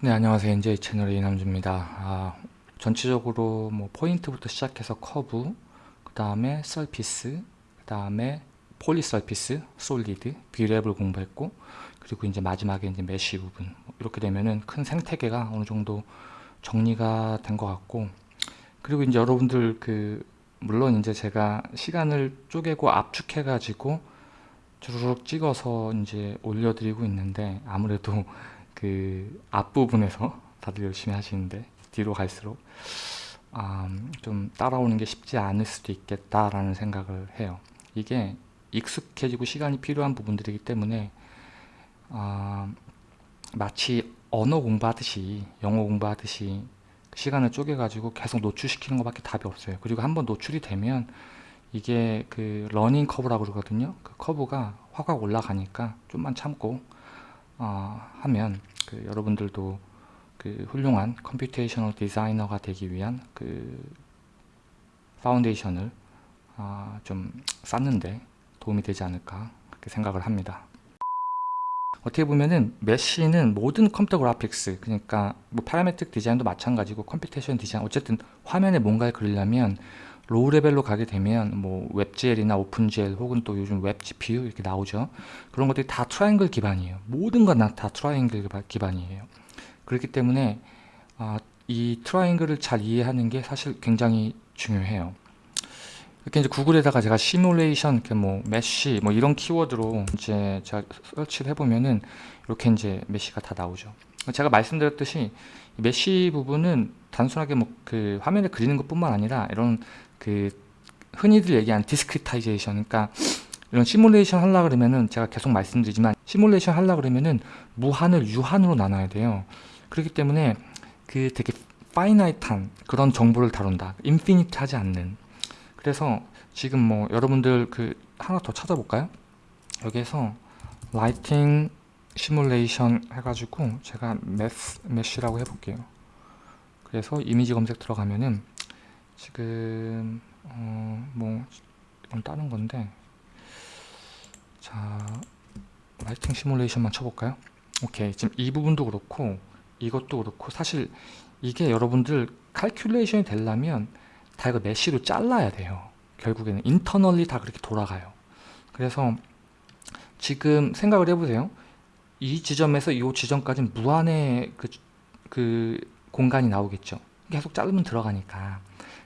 네 안녕하세요. NJ 채널의 이남주입니다. 아, 전체적으로 뭐 포인트부터 시작해서 커브 그 다음에 surface 그 다음에 polysurface solid Brep을 공부했고 그리고 이제 마지막에 이제 mesh 부분. 뭐 이렇게 되면은 큰 생태계가 어느 정도 정리가 된 것 같고 그리고 이제 여러분들 그 물론 이제 제가 시간을 쪼개고 압축해 가지고 주르륵 찍어서 이제 올려드리고 있는데 아무래도 그 앞부분에서 다들 열심히 하시는데 뒤로 갈수록 아, 좀 따라오는 게 쉽지 않을 수도 있겠다라는 생각을 해요. 이게 익숙해지고 시간이 필요한 부분들이기 때문에 아, 마치 언어 공부하듯이 영어 공부하듯이 시간을 쪼개가지고 계속 노출시키는 것밖에 답이 없어요. 그리고 한번 노출이 되면 이게 그 learning curve라고 그러거든요. 그 커브가 확확 올라가니까 좀만 참고 어, 하면 그 여러분들도 그 훌륭한 computational 디자이너가 되기 위한 그 foundation을 어, 좀 쌓는데 도움이 되지 않을까 그렇게 생각을 합니다. 어떻게 보면은 mesh는 모든 컴퓨터 그래픽스 그러니까 뭐 parametric 디자인도 마찬가지고 computation 디자인 어쨌든 화면에 뭔가를 그리려면 low level로 가게 되면 뭐 WebGL이나 OpenGL 혹은 또 요즘 WebGPU 이렇게 나오죠. 그런 것들이 다 트라이앵글 기반이에요. 모든 건 다 트라이앵글 기반이에요. 그렇기 때문에 아, 이 triangle을 잘 이해하는 게 사실 굉장히 중요해요. 이렇게 이제 구글에다가 제가 시뮬레이션, 뭐 mesh, 뭐 이런 키워드로 이제 제가 search를 해보면은 이렇게 이제 mesh가 다 나오죠. 제가 말씀드렸듯이 mesh 부분은 단순하게 뭐 그 화면에 그리는 것뿐만 아니라 이런 그 흔히들 얘기하는 discretization 그러니까 이런 시뮬레이션 하려 그러면은 제가 계속 말씀드리지만 시뮬레이션 하려 그러면은 무한을 유한으로 나눠야 돼요. 그렇기 때문에 그 되게 finite한 그런 정보를 다룬다. infinite 하지 않는. 그래서 지금 뭐 여러분들 그 하나 더 찾아볼까요? 여기에서 lighting 시뮬레이션 해가지고 제가 mesh, mesh라고 해볼게요 그래서 이미지 검색 들어가면은 지금 어 뭐 이건 다른 건데. 자 lighting 시뮬레이션만 쳐볼까요? 오케이. 지금 이 부분도 그렇고 이것도 그렇고 사실 이게 여러분들 칼큘레이션이 되려면 다 이거 mesh로 잘라야 돼요. 결국에는 internally 다 그렇게 돌아가요. 그래서 지금 생각을 해보세요. 이 지점에서 이 지점까지 무한의 그, 그 공간이 나오겠죠. 계속 자르면 들어가니까.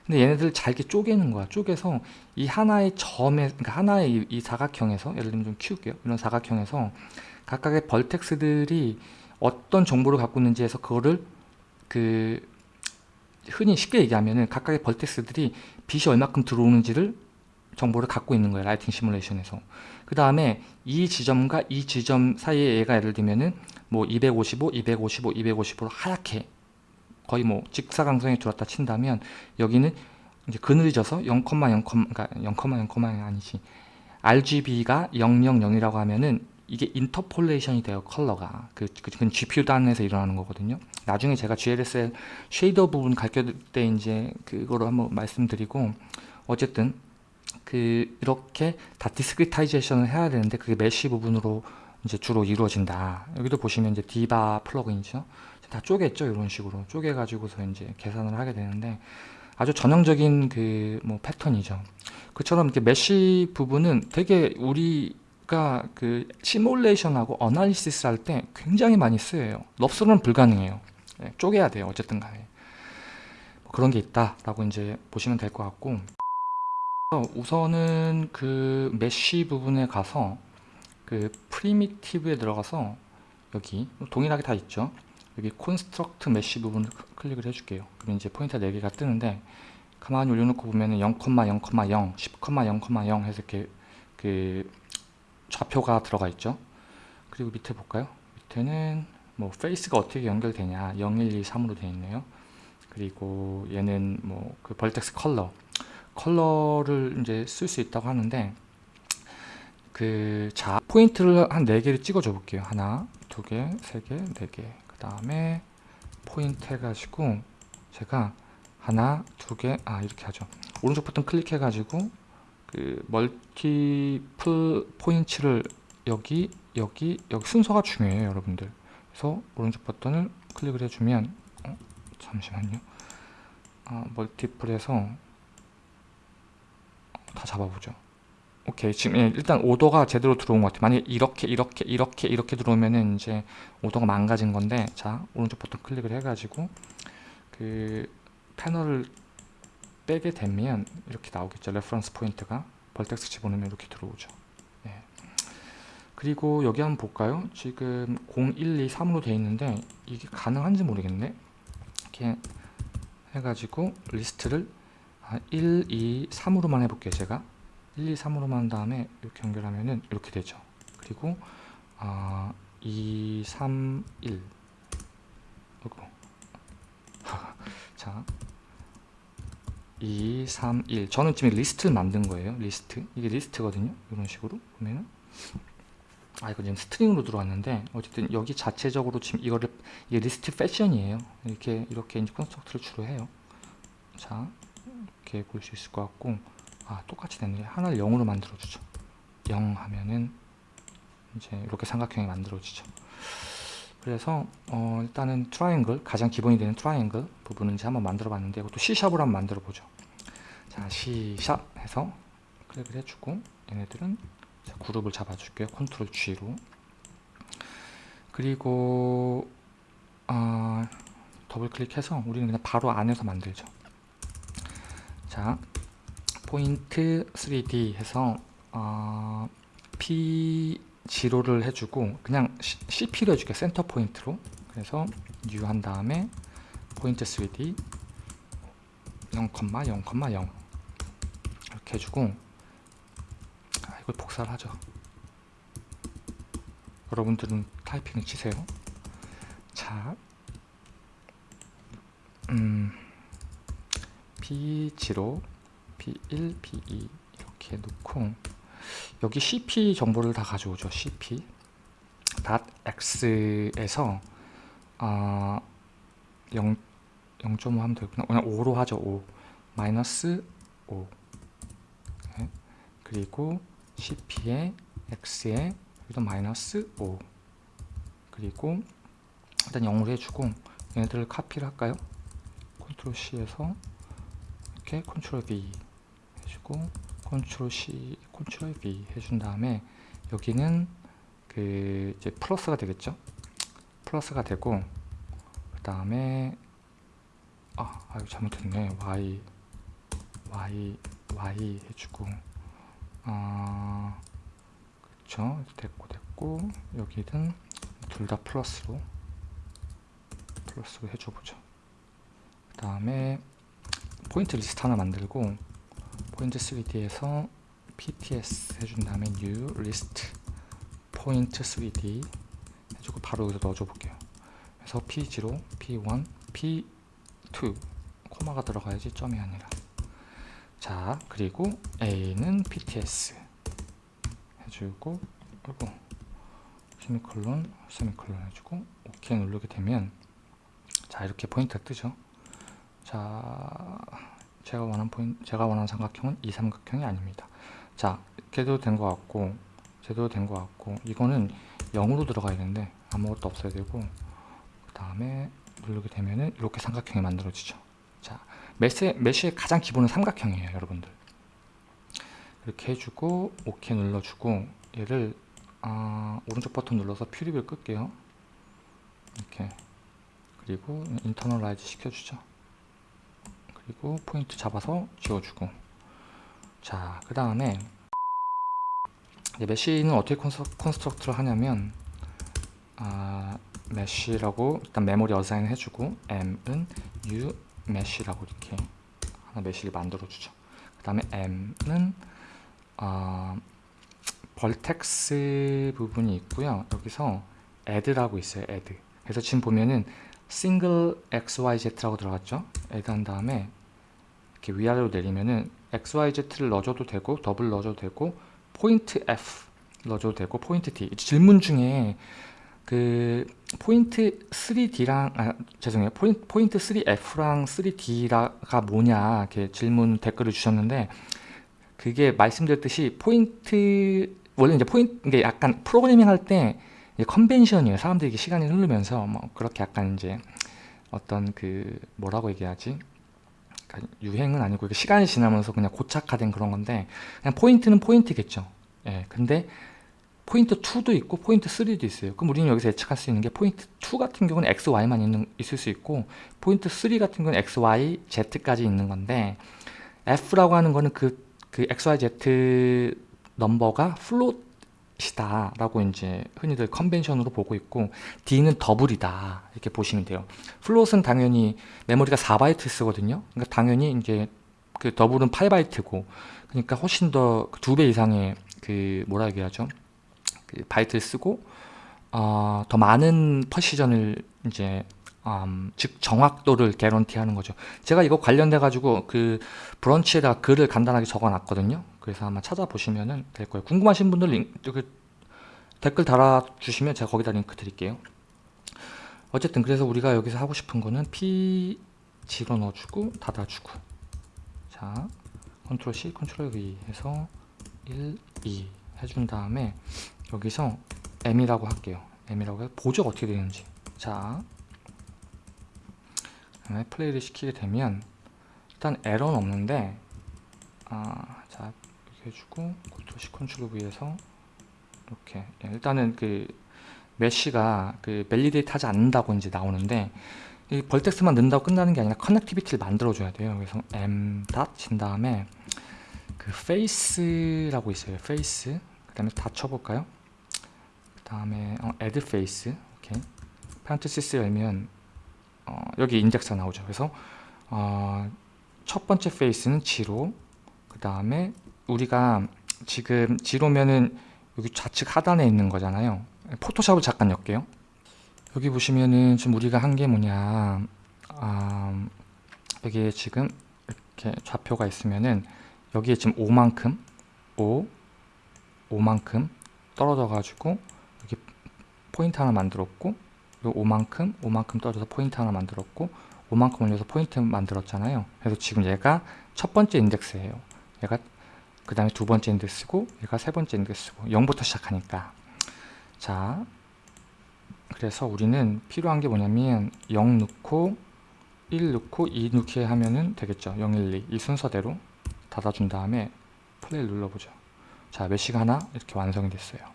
근데 얘네들 잘게 쪼개는 거야. 쪼개서 이 하나의 점에 그러니까 하나의 이, 이 사각형에서 예를 들면 좀 키울게요. 이런 사각형에서 각각의 벌텍스들이 어떤 정보를 갖고 있는지 해서 그거를 그 흔히 쉽게 얘기하면은 각각의 벌텍스들이 빛이 얼마큼 들어오는지를 정보를 갖고 있는 거예요 라이팅 시뮬레이션에서. 그 다음에 이 지점과 이 지점 사이에 얘가 예를 들면은 뭐 255, 255, 255로 하얗게 거의 뭐 직사광선에 들어왔다 친다면 여기는 이제 그늘져서 0, 0, 그러니까 0, 0, 아니지. RGB가 000이라고 하면은 이게 interpolation이 돼요 컬러가. 그, 그, 그 GPU 단에서 일어나는 거거든요. 나중에 제가 GLSL shader 부분 가르칠 때 이제 그거를 한번 말씀드리고 어쨌든 그 이렇게 다 discretization을 해야 되는데 그게 mesh 부분으로 이제 주로 이루어진다. 여기도 보시면 이제 DIVA plugin이죠 다 쪼갰죠 이런 식으로. 쪼개 가지고서 이제 계산을 하게 되는데 아주 전형적인 그 뭐 패턴이죠. 그처럼 이렇게 mesh 부분은 되게 우리가 그 시뮬레이션하고 analysis 할 때 굉장히 많이 쓰여요. NURBS로는 불가능해요. 네, 쪼개야 돼요 어쨌든 간에. 뭐 그런 게 있다 라고 이제 보시면 될 것 같고. 우선은 그 mesh 부분에 가서 그 primitive에 들어가서 여기 동일하게 다 있죠 여기 construct mesh 부분을 클릭을 해줄게요. 그럼 이제 포인트 4개가 뜨는데 가만히 올려놓고 보면은 0,0,0 10,0,0 해서 이렇게 그 좌표가 들어가 있죠? 그리고 밑에 볼까요? 밑에는 뭐 face가 어떻게 연결되냐. 0, 1, 2, 3으로 되어 있네요. 그리고 얘는 뭐 그 vertex 컬러. 컬러를 이제 쓸 수 있다고 하는데 그 자 포인트를 한 4개를 찍어 줘 볼게요. 하나 두개 세개 네개. 그 다음에 포인트 해가지고 제가 하나 두 개 아 이렇게 하죠 오른쪽 버튼 클릭해 가지고 그 multiple 포인트를 여기 여기 여기 순서가 중요해요 여러분들 그래서 오른쪽 버튼을 클릭을 해주면 어, 잠시만요. 아, multiple에서 다 잡아보죠. 오케이 지금 예, 일단 order가 제대로 들어온 것 같아요. 만약 이렇게 이렇게 이렇게 이렇게 들어오면은 이제 order가 망가진 건데 자 오른쪽 버튼 클릭을 해가지고 그 패널을 빼게 되면 이렇게 나오겠죠. reference 포인트가 vertex 집어넣으면 이렇게 들어오죠. 예. 그리고 여기 한번 볼까요? 지금 0, 1, 2, 3으로 되어 있는데 이게 가능한지 모르겠네. 이렇게 해가지고 리스트를 1, 2, 3으로만 해볼게요. 제가 1, 2, 3으로만 한 다음에 이렇게 연결하면은 이렇게 되죠. 그리고 아, 2, 3, 1 이거 자 2, 3, 1 저는 지금 리스트를 만든 거예요. 리스트 이게 리스트거든요. 이런 식으로 보면은 아 이거 지금 string으로 들어왔는데 어쨌든 여기 자체적으로 지금 이거를 이게 리스트 패션이에요. 이렇게 이렇게 이제 construct를 주로 해요. 자 이렇게 볼 수 있을 것 같고 아 똑같이 됐네. 하나를 0으로 만들어 주죠. 0 하면은 이제 이렇게 삼각형이 만들어지죠. 그래서 어, 일단은 트라이앵글 가장 기본이 되는 트라이앵글 부분은 이제 한번 만들어 봤는데 이것도 C샵으로 한번 만들어 보죠. 자 C sharp 해서 클릭을 해주고 얘네들은 그룹을 잡아줄게요. 컨트롤 G로. 그리고 어, 더블 클릭해서 우리는 그냥 바로 안에서 만들죠. 자 포인트 3D 해서 어, P0를 해주고 그냥 CP로 해줄게 센터 포인트로. 그래서 new 한 다음에 포인트 3D 0,0,0 이렇게 해주고. 아, 이걸 복사를 하죠. 여러분들은 타이핑을 치세요. 자 음, P0 P1, P2 이렇게 놓고 여기 CP 정보를 다 가져오죠. CP .x에서 아, 0, 0.5 하면 되구나. 그냥 5로 하죠. 5 마이너스 5 네. 그리고 CP에 x에 여기도 마이너스 5 그리고 일단 0으로 해주고 얘네들을 카피를 할까요? 컨트롤 C에서 이렇게 컨트롤 V 해주고 컨트롤 C, 컨트롤 V 해준 다음에 여기는 그 이제 플러스가 되겠죠? 플러스가 되고 그 다음에 아, 아유 잘못했네. Y Y Y 해주고 아 그쵸 됐고 됐고 여기는 둘 다 플러스로 플러스로 해줘보죠. 그 다음에 포인트 리스트 하나 만들고 포인트 3D에서 PTS 해준 다음에 new list 포인트 3D 해주고 바로 여기서 넣어줘 볼게요. 그래서 P0, P1, P2 코마가 들어가야지 점이 아니라. 자 그리고 A는 PTS 해주고 그리고 세미콜론 세미콜론 해주고 OK 누르게 되면 자 이렇게 포인트가 뜨죠? 자 제가 원하는 포인트, 제가 원하는 삼각형은 이 삼각형이 아닙니다. 자, 이렇게도 된 것 같고, 제대로 된 것 같고, 이거는 0으로 들어가야 되는데 아무것도 없어야 되고, 그 다음에 누르게 되면은 이렇게 삼각형이 만들어지죠. 자, 메시, 메시의 가장 기본은 삼각형이에요, 여러분들. 이렇게 해주고, OK 눌러주고, 얘를 아, 오른쪽 버튼 눌러서 퓨리뷰 끌게요. 이렇게. 그리고 internalize 시켜주죠. 그리고 포인트 잡아서 지워주고. 자 그 다음에 mesh는 어떻게 construct를 하냐면 아, mesh라고 일단 메모리 assign 해주고 m은 u 메쉬라고 이렇게 하나 mesh를 만들어 주죠. 그 다음에 m은 아, vertex 부분이 있고요. 여기서 add라고 있어요 add. 그래서 지금 보면은 싱글 xyz라고 들어갔죠? Add 한 다음에 이렇게 위아래로 내리면은 xyz를 넣어줘도 되고 더블 넣어줘도 되고 포인트 f 넣어줘도 되고 포인트 d 질문 중에 그 포인트 3d랑 아 죄송해요. 포인트, 포인트 3f랑 3d가 뭐냐 이렇게 질문 댓글을 주셨는데 그게 말씀드렸듯이 포인트 원래 이제 포인트 이게 약간 프로그래밍 할때 이게 convention이에요. 사람들이 이게 시간이 흐르면서 뭐 그렇게 약간 이제 어떤 그 뭐라고 얘기하지? 그러니까 유행은 아니고 시간이 지나면서 그냥 고착화된 그런 건데 그냥 포인트는 포인트겠죠. 예. 근데 포인트 2도 있고 포인트 3도 있어요. 그럼 우리는 여기서 예측할 수 있는 게 포인트 2 같은 경우는 x, y만 있는, 있을 수 있고 포인트 3 같은 경우는 x, y, z까지 있는 건데 f라고 하는 거는 그, 그 x, y, z 넘버가 float이다 라고 이제 흔히들 컨벤션으로 보고 있고 d는 더블이다 이렇게 보시면 돼요. float은 당연히 메모리가 4바이트 쓰거든요. 그러니까 당연히 이제 그 더블은 8바이트고 그러니까 훨씬 더 두 배 이상의 그 뭐라 얘기하죠? 그 바이트를 쓰고 어, 더 많은 precision을 이제 음, 즉 정확도를 guarantee하는 거죠. 제가 이거 관련돼 가지고 그 브런치에다가 글을 간단하게 적어놨거든요. 그래서 한번 찾아보시면 될 거예요. 궁금하신 분들 링, 그 댓글 달아주시면 제가 거기다 링크 드릴게요. 어쨌든 그래서 우리가 여기서 하고 싶은 거는 P 제로 넣어주고 닫아주고 자 컨트롤 C 컨트롤 V 해서 1, 2 해준 다음에 여기서 M이라고 할게요. M이라고 해서 보죠 어떻게 되는지. 자, 플레이를 시키게 되면 일단 에러는 없는데, 아, 자 이렇게 해주고 컨트롤 C 컨트롤 V에서 이렇게 예, 일단은 그 mesh가 그 validate 하지 않는다고 이제 나오는데 이 vertex만 넣는다고 끝나는 게 아니라 connectivity를 만들어 줘야 돼요. 그래서 m dot 친 다음에 그 face라고 있어요. face 그 다음에 다 쳐볼까요? 그 다음에 어, add face 오케이 파란테시스 열면 어, 여기 인덱스가 나오죠. 그래서 어, 첫 번째 face는 지로 그 다음에 우리가 지금 지로면은 여기 좌측 하단에 있는 거잖아요. 포토샵을 잠깐 엮게요. 여기 보시면은 지금 우리가 한 게 뭐냐 아, 여기에 지금 이렇게 좌표가 있으면은 여기에 지금 5만큼 5 5만큼 떨어져 가지고 여기 포인트 하나 만들었고 요 5만큼 5만큼 떨어져서 포인트 하나 만들었고 5만큼 올려서 포인트 만들었잖아요. 그래서 지금 얘가 첫 번째 인덱스예요. 얘가 그 다음에 두 번째 인덱스고 얘가 세 번째 인덱스고 0부터 시작하니까. 자 그래서 우리는 필요한 게 뭐냐면 0 넣고 1 넣고 2 넣기 하면은 되겠죠. 0, 1, 2 이 순서대로 닫아준 다음에 플레이 눌러보죠. 자 mesh가 하나? 이렇게 완성이 됐어요.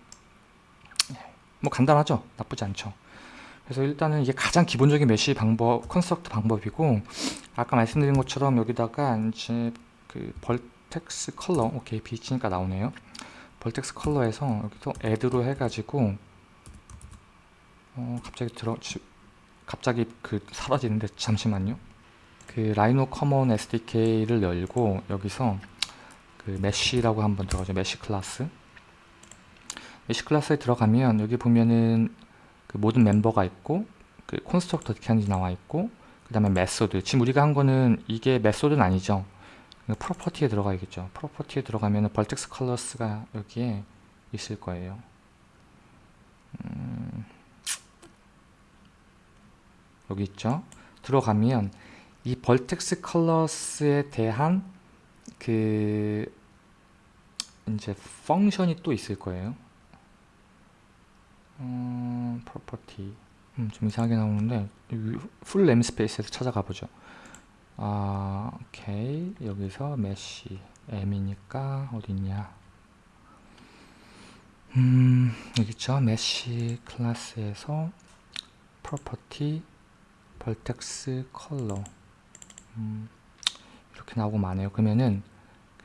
뭐 간단하죠? 나쁘지 않죠 그래서 일단은 이게 가장 기본적인 mesh 방법 construct 방법이고 아까 말씀드린 것처럼 여기다가 이제 그 vertex 컬러 오케이 비치니까 나오네요 vertex 컬러에서 여기서 add로 해가지고 어, 갑자기 들어 갑자기 그 사라지는데 잠시만요. 그 RhinoCommon SDK를 열고 여기서 그 mesh라고 한번 들어가죠. mesh 클래스. mesh 클래스에 들어가면 여기 보면은 그 모든 멤버가 있고 그 constructor 어떻게 하는지 나와 있고 그 다음에 method. 지금 우리가 한 거는 이게 method는 아니죠. property에 들어가야겠죠. property에 들어가면 vertex colors가 여기에 있을 거예요. 음... 여기 있죠? 들어가면 이 vertex colors에 대한 그 이제 function이 또 있을 거예요 음, property. 음, 좀 이상하게 나오는데 full namespace에서 찾아가 보죠. 아 오케이 여기서 mesh m이니까 어디냐? 음 여기 있죠? mesh 클래스에서 property vertex 컬러 음, 이렇게 나오고 마네요. 그러면은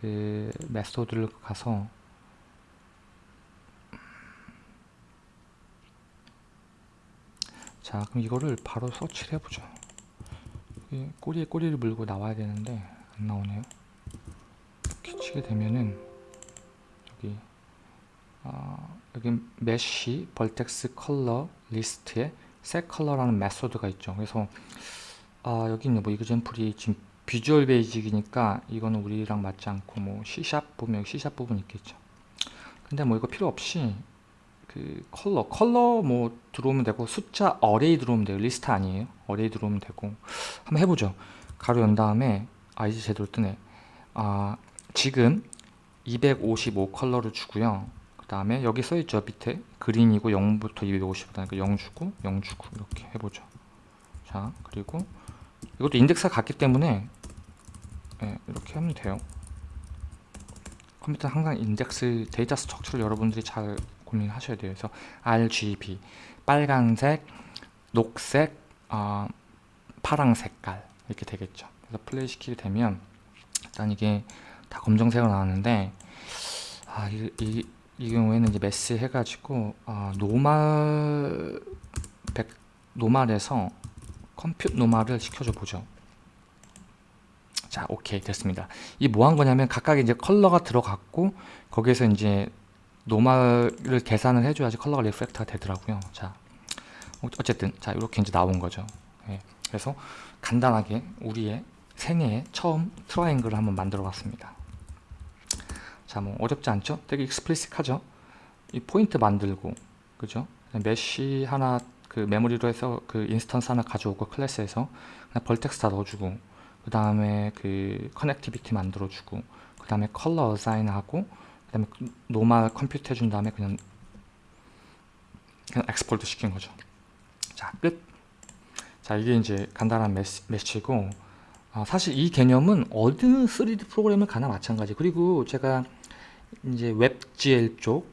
그 method를 가서 자 그럼 이거를 바로 서치를 해보죠. 꼬리에 꼬리를 물고 나와야 되는데 안 나오네요. 이렇게 치게 되면은 여기 어, 여기 mesh vertex 컬러 리스트에 set color라는 method가 있죠. 그래서 아 여기 있네. 뭐 example이 지금 Visual Basic이니까 이거는 우리랑 맞지 않고 뭐 C샵 보면 C샵 부분 있겠죠. 근데 뭐 이거 필요 없이 그 컬러 컬러 뭐 들어오면 되고 숫자 array 들어오면 돼요. 리스트 아니에요. array 들어오면 되고 한번 해보죠. 가로 연 다음에 아 이제 제대로 뜨네. 아 지금 255 컬러를 주고요. 그 다음에 여기 써있죠 밑에. 그린이고 0부터 250이니까 0 주고 0 주고 이렇게 해보죠. 자 그리고 이것도 인덱스가 같기 때문에 예, 이렇게 하면 돼요. 컴퓨터는 항상 인덱스 데이터 structure를 여러분들이 잘 고민하셔야 돼요 그래서 RGB 빨간색 녹색 어, 파랑 색깔 이렇게 되겠죠 그래서 플레이 시키게 되면 일단 이게 다 검정색으로 나왔는데 아, 이, 이, 이 경우에는 이제 mesh 해가지고 아, normal vec, normal에서 compute normal을 시켜줘 보죠. 자, 오케이 됐습니다. 이 뭐 한 거냐면 각각 이제 컬러가 들어갔고 거기에서 이제 normal을 계산을 해줘야지 컬러가 reflect가가 되더라고요. 자, 어, 어쨌든 자 이렇게 이제 나온 거죠. 예, 그래서 간단하게 우리의 생애에 처음 triangle을 한번 만들어 봤습니다. 자, 뭐 어렵지 않죠? 되게 익스플리식하죠? 이 포인트 만들고, 그죠? mesh 하나 그 메모리로 해서 그 instance 하나 가져오고 클래스에서 그냥 vertex 다 넣어주고, 그 다음에 그 connectivity 만들어주고, 그 다음에 컬러 assign하고, 그 다음에 normal compute 해준 다음에 그냥 그냥 export 시킨 거죠. 자, 끝. 자, 이게 이제 간단한 mesh고, 아, 사실 이 개념은 어느 3D 프로그램을 가나 마찬가지. 그리고 제가 이제 WebGL 쪽,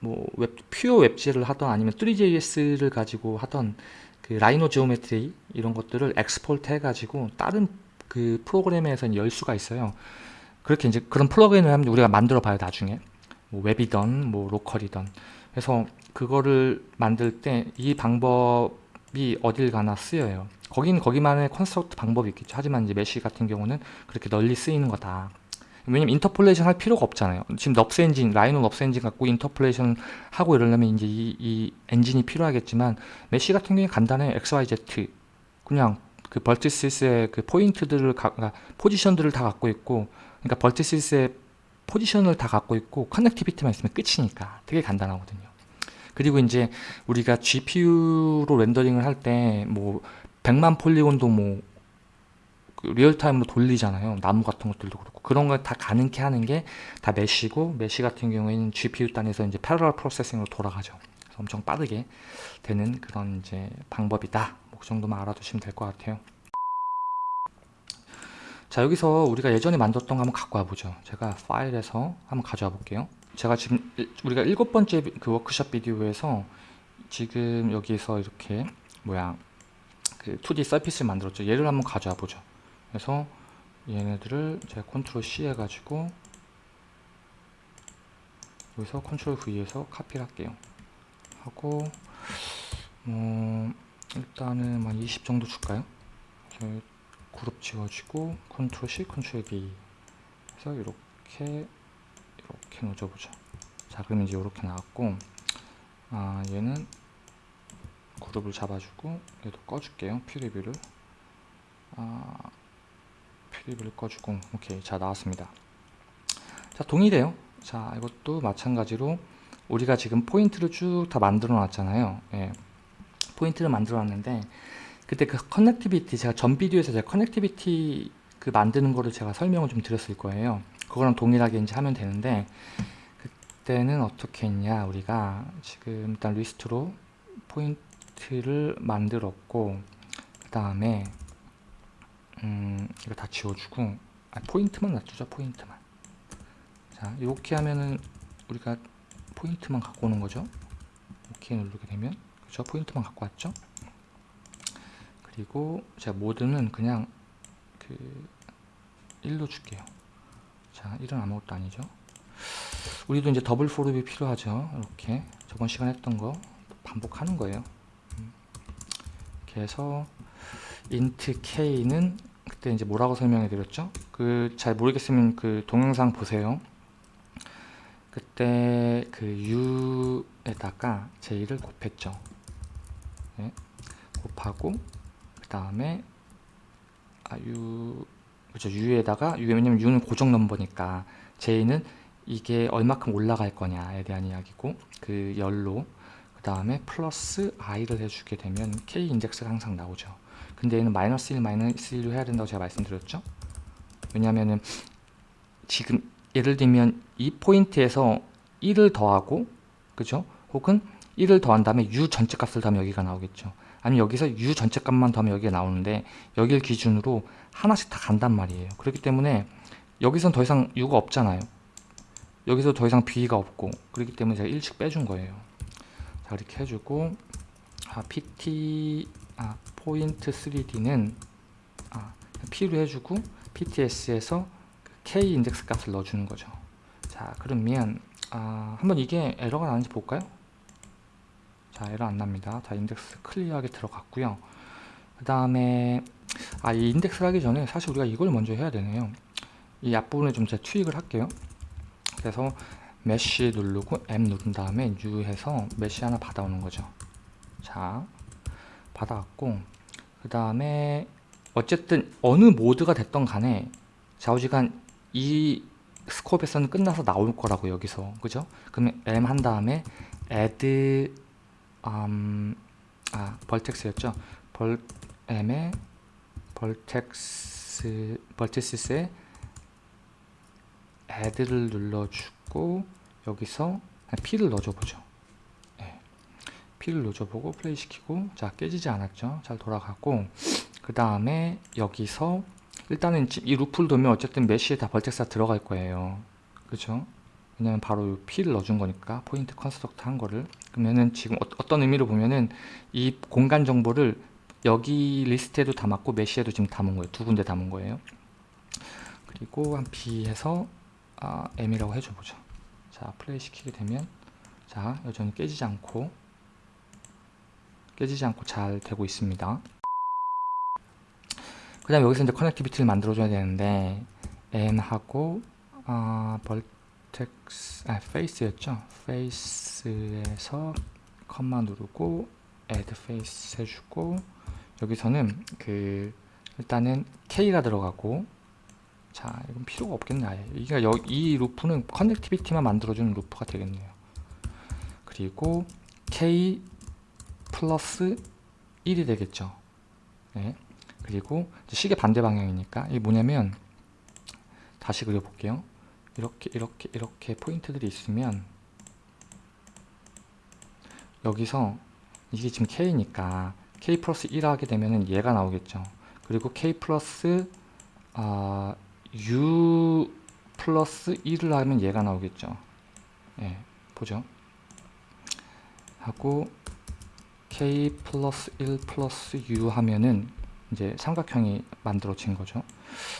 뭐 웹, pure WebGL을 하던 아니면 Three.js를 가지고 하던 그 Rhino geometry 이런 것들을 export 해가지고 다른 그 프로그램에서 열 수가 있어요. 그렇게 이제 그런 플러그인을 하면 우리가 만들어 봐요 나중에 뭐 웹이던 뭐 로컬이던 그래서 그거를 만들 때 이 방법이 어딜 가나 쓰여요. 거긴 거기만의 construct 방법이 있겠죠. 하지만 이제 mesh 같은 경우는 그렇게 널리 쓰이는 거다. 왜냐면 interpolation 할 필요가 없잖아요. 지금 NURBS 엔진, Rhino NURBS 엔진 갖고 interpolation 하고 이러려면 이제 이, 이 엔진이 필요하겠지만 mesh 같은 경우에 간단해 XYZ 그냥 그 vertices의 그 포인트들을 가, 그러니까 포지션들을 다 갖고 있고 그러니까 vertices의 포지션을 다 갖고 있고 connectivity만 있으면 끝이니까 되게 간단하거든요. 그리고 이제 우리가 GPU로 렌더링을 할 때 뭐 100만 폴리곤도 뭐 리얼타임으로 돌리잖아요. 나무 같은 것들도 그렇고 그런 걸 다 가능케 하는 게 다 메시고 메시 같은 경우에는 GPU 단에서 이제 패러럴 프로세싱으로 돌아가죠. 엄청 빠르게 되는 그런 이제 방법이다. 뭐 그 정도만 알아두시면 될 것 같아요. 자 여기서 우리가 예전에 만들었던 거 한번 갖고 와보죠. 제가 파일에서 한번 가져와 볼게요. 제가 지금 우리가 일곱 번째 그 워크숍 비디오에서 지금 여기서 이렇게 뭐야 그 2D 서피스를 만들었죠. 얘를 한번 가져와 보죠. 그래서 얘네들을 제가 컨트롤 C 해가지고 여기서 컨트롤 V에서 카피를 할게요. 하고 뭐 일단은 한 20 정도 줄까요? 그룹 지워주고 컨트롤 C, 컨트롤 V 해서 이렇게 이렇게 넣어줘보죠. 자 그럼 이제 이렇게 나왔고 아 얘는 그룹을 잡아주고 얘도 꺼줄게요. preview를 아 preview를 꺼주고 오케이 자 나왔습니다. 자 동일해요. 자 이것도 마찬가지로 우리가 지금 포인트를 쭉 다 만들어 놨잖아요. 예. 포인트를 만들어 놨는데 그때 그 connectivity 제가 전 비디오에서 제가 connectivity 그 만드는 거를 제가 설명을 좀 드렸을 거예요. 그거랑 동일하게 이제 하면 되는데 그때는 어떻게 했냐 우리가 지금 일단 리스트로 포인트를 만들었고 그 다음에 음 이거 다 지워주고 아, 포인트만 놔두자 포인트만. 자 이렇게 하면은 우리가 포인트만 갖고 오는 거죠? 오케이 누르게 되면. 그죠 포인트만 갖고 왔죠 그리고 제가 모드는 그냥 그 1로 줄게요. 자 1은 아무것도 아니죠. 우리도 이제 더블 포룹이 필요하죠. 이렇게 저번 시간 했던 거 반복하는 거예요. 음. 이렇게 해서 int k는 그때 이제 뭐라고 설명해 드렸죠? 그 잘 모르겠으면 그 동영상 보세요. 그때 그 u에다가 j를 곱했죠. 네. 곱하고 그 다음에 아, u 그렇죠 u에다가 u 왜냐면 u는 고정 넘버니까 j는 이게 얼마큼 올라갈 거냐에 대한 이야기고 그 열로 그 다음에 플러스 i를 해주게 되면 k 인덱스가 항상 나오죠 근데 얘는 마이너스 1 마이너스 1로 해야 된다고 제가 말씀드렸죠 왜냐면은 지금 예를 들면 이 포인트에서 1을 더하고 그죠? 혹은 1을 더한 다음에 u 전체 값을 더하면 여기가 나오겠죠. 아니면 여기서 u 전체 값만 더하면 여기가 나오는데 여기를 기준으로 하나씩 다 간단 말이에요. 그렇기 때문에 여기선 더 이상 u가 없잖아요. 여기서 더 이상 b가 없고 그렇기 때문에 제가 1씩 빼준 거예요. 자 이렇게 해주고 아, pt 아, 포인트 3d는 아, p로 해주고 pts에서 k 인덱스 값을 넣어주는 거죠. 자 그러면 아, 한번 이게 에러가 나는지 볼까요? 자 에러 안 납니다. 자 인덱스 클리어하게 들어갔고요. 그 다음에 아 이 인덱스를 하기 전에 사실 우리가 이걸 먼저 해야 되네요. 이 앞부분에 좀 제가 투입을 할게요. 그래서 mesh 누르고 M 누른 다음에 U 해서 mesh 하나 받아오는 거죠. 자 받아왔고 그 다음에 어쨌든 어느 모드가 됐던 간에 좌우지간 이 scope에서는 끝나서 나올 거라고 여기서 그죠? 그러면 M 한 다음에 add 음, 아 vertex였죠? 벌 M에 벌텍스 벌텍스에 add를 눌러주고 여기서 P를 넣어줘 보죠. 네. P를 넣어줘 보고 플레이 시키고 자 깨지지 않았죠? 잘 돌아가고 그 다음에 여기서 일단은 이 루프를 돌면 어쨌든 mesh에 다 vertex가 들어갈 거예요. 그죠? 왜냐면 바로 P를 넣어준 거니까 포인트 construct 한 거를 그러면은 지금 어, 떤 의미로 보면은 이 공간 정보를 여기 리스트에도 담았고 mesh에도 지금 담은 거예요. 두 군데 담은 거예요. 그리고 한 B 해서 아, M이라고 해줘 보죠. 자 플레이 시키게 되면 자 여전히 깨지지 않고 깨지지 않고 잘 되고 있습니다. 그 다음에 여기서 이제 connectivity를 만들어줘야 되는데 M하고 아, vertex, 아, face였죠. face에서 컴마 누르고 add face 해주고 여기서는 그 일단은 K가 들어가고 자 이건 필요가 없겠네 아예 이게 여, 이 루프는 connectivity만 만들어주는 루프가 되겠네요. 그리고 K 플러스 1이 되겠죠. 네. 그리고 시계 반대 방향이니까 이게 뭐냐면 다시 그려볼게요. 이렇게 이렇게 이렇게 포인트들이 있으면 여기서 이게 지금 K니까 K 플러스 1 하게 되면은 얘가 나오겠죠. 그리고 K 플러스 아, U 플러스 1을 하면 얘가 나오겠죠. 예, 보죠. 하고 K 플러스 1 플러스 U 하면은 이제 삼각형이 만들어진 거죠.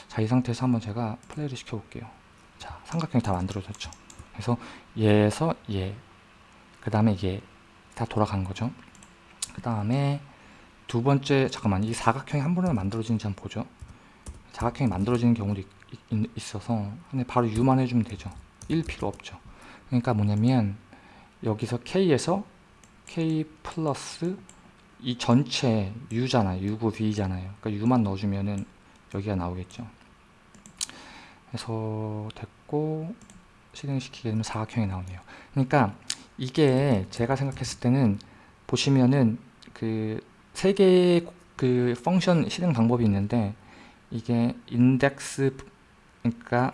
자, 이 상태에서 한번 제가 플레이를 시켜 볼게요. 자, 삼각형이 다 만들어졌죠. 그래서 얘에서 얘, 그 다음에 얘, 다 돌아간 거죠. 그 다음에 두 번째, 잠깐만, 이 사각형이 한 번에 만들어지는지 한번 보죠. 사각형이 만들어지는 경우도 있, 있 어서 근데 바로 U만 해주면 되죠. 1 필요 없죠. 그러니까 뭐냐면 여기서 K에서 K 플러스 이 전체 U잖아요. U고 V잖아요. 그러니까 U만 넣어주면은 여기가 나오겠죠. 그래서 됐고 실행시키게 되면 사각형이 나오네요. 그러니까 이게 제가 생각했을 때는 보시면은 그 세 개의 그 function 실행 방법이 있는데 이게 인덱스 그러니까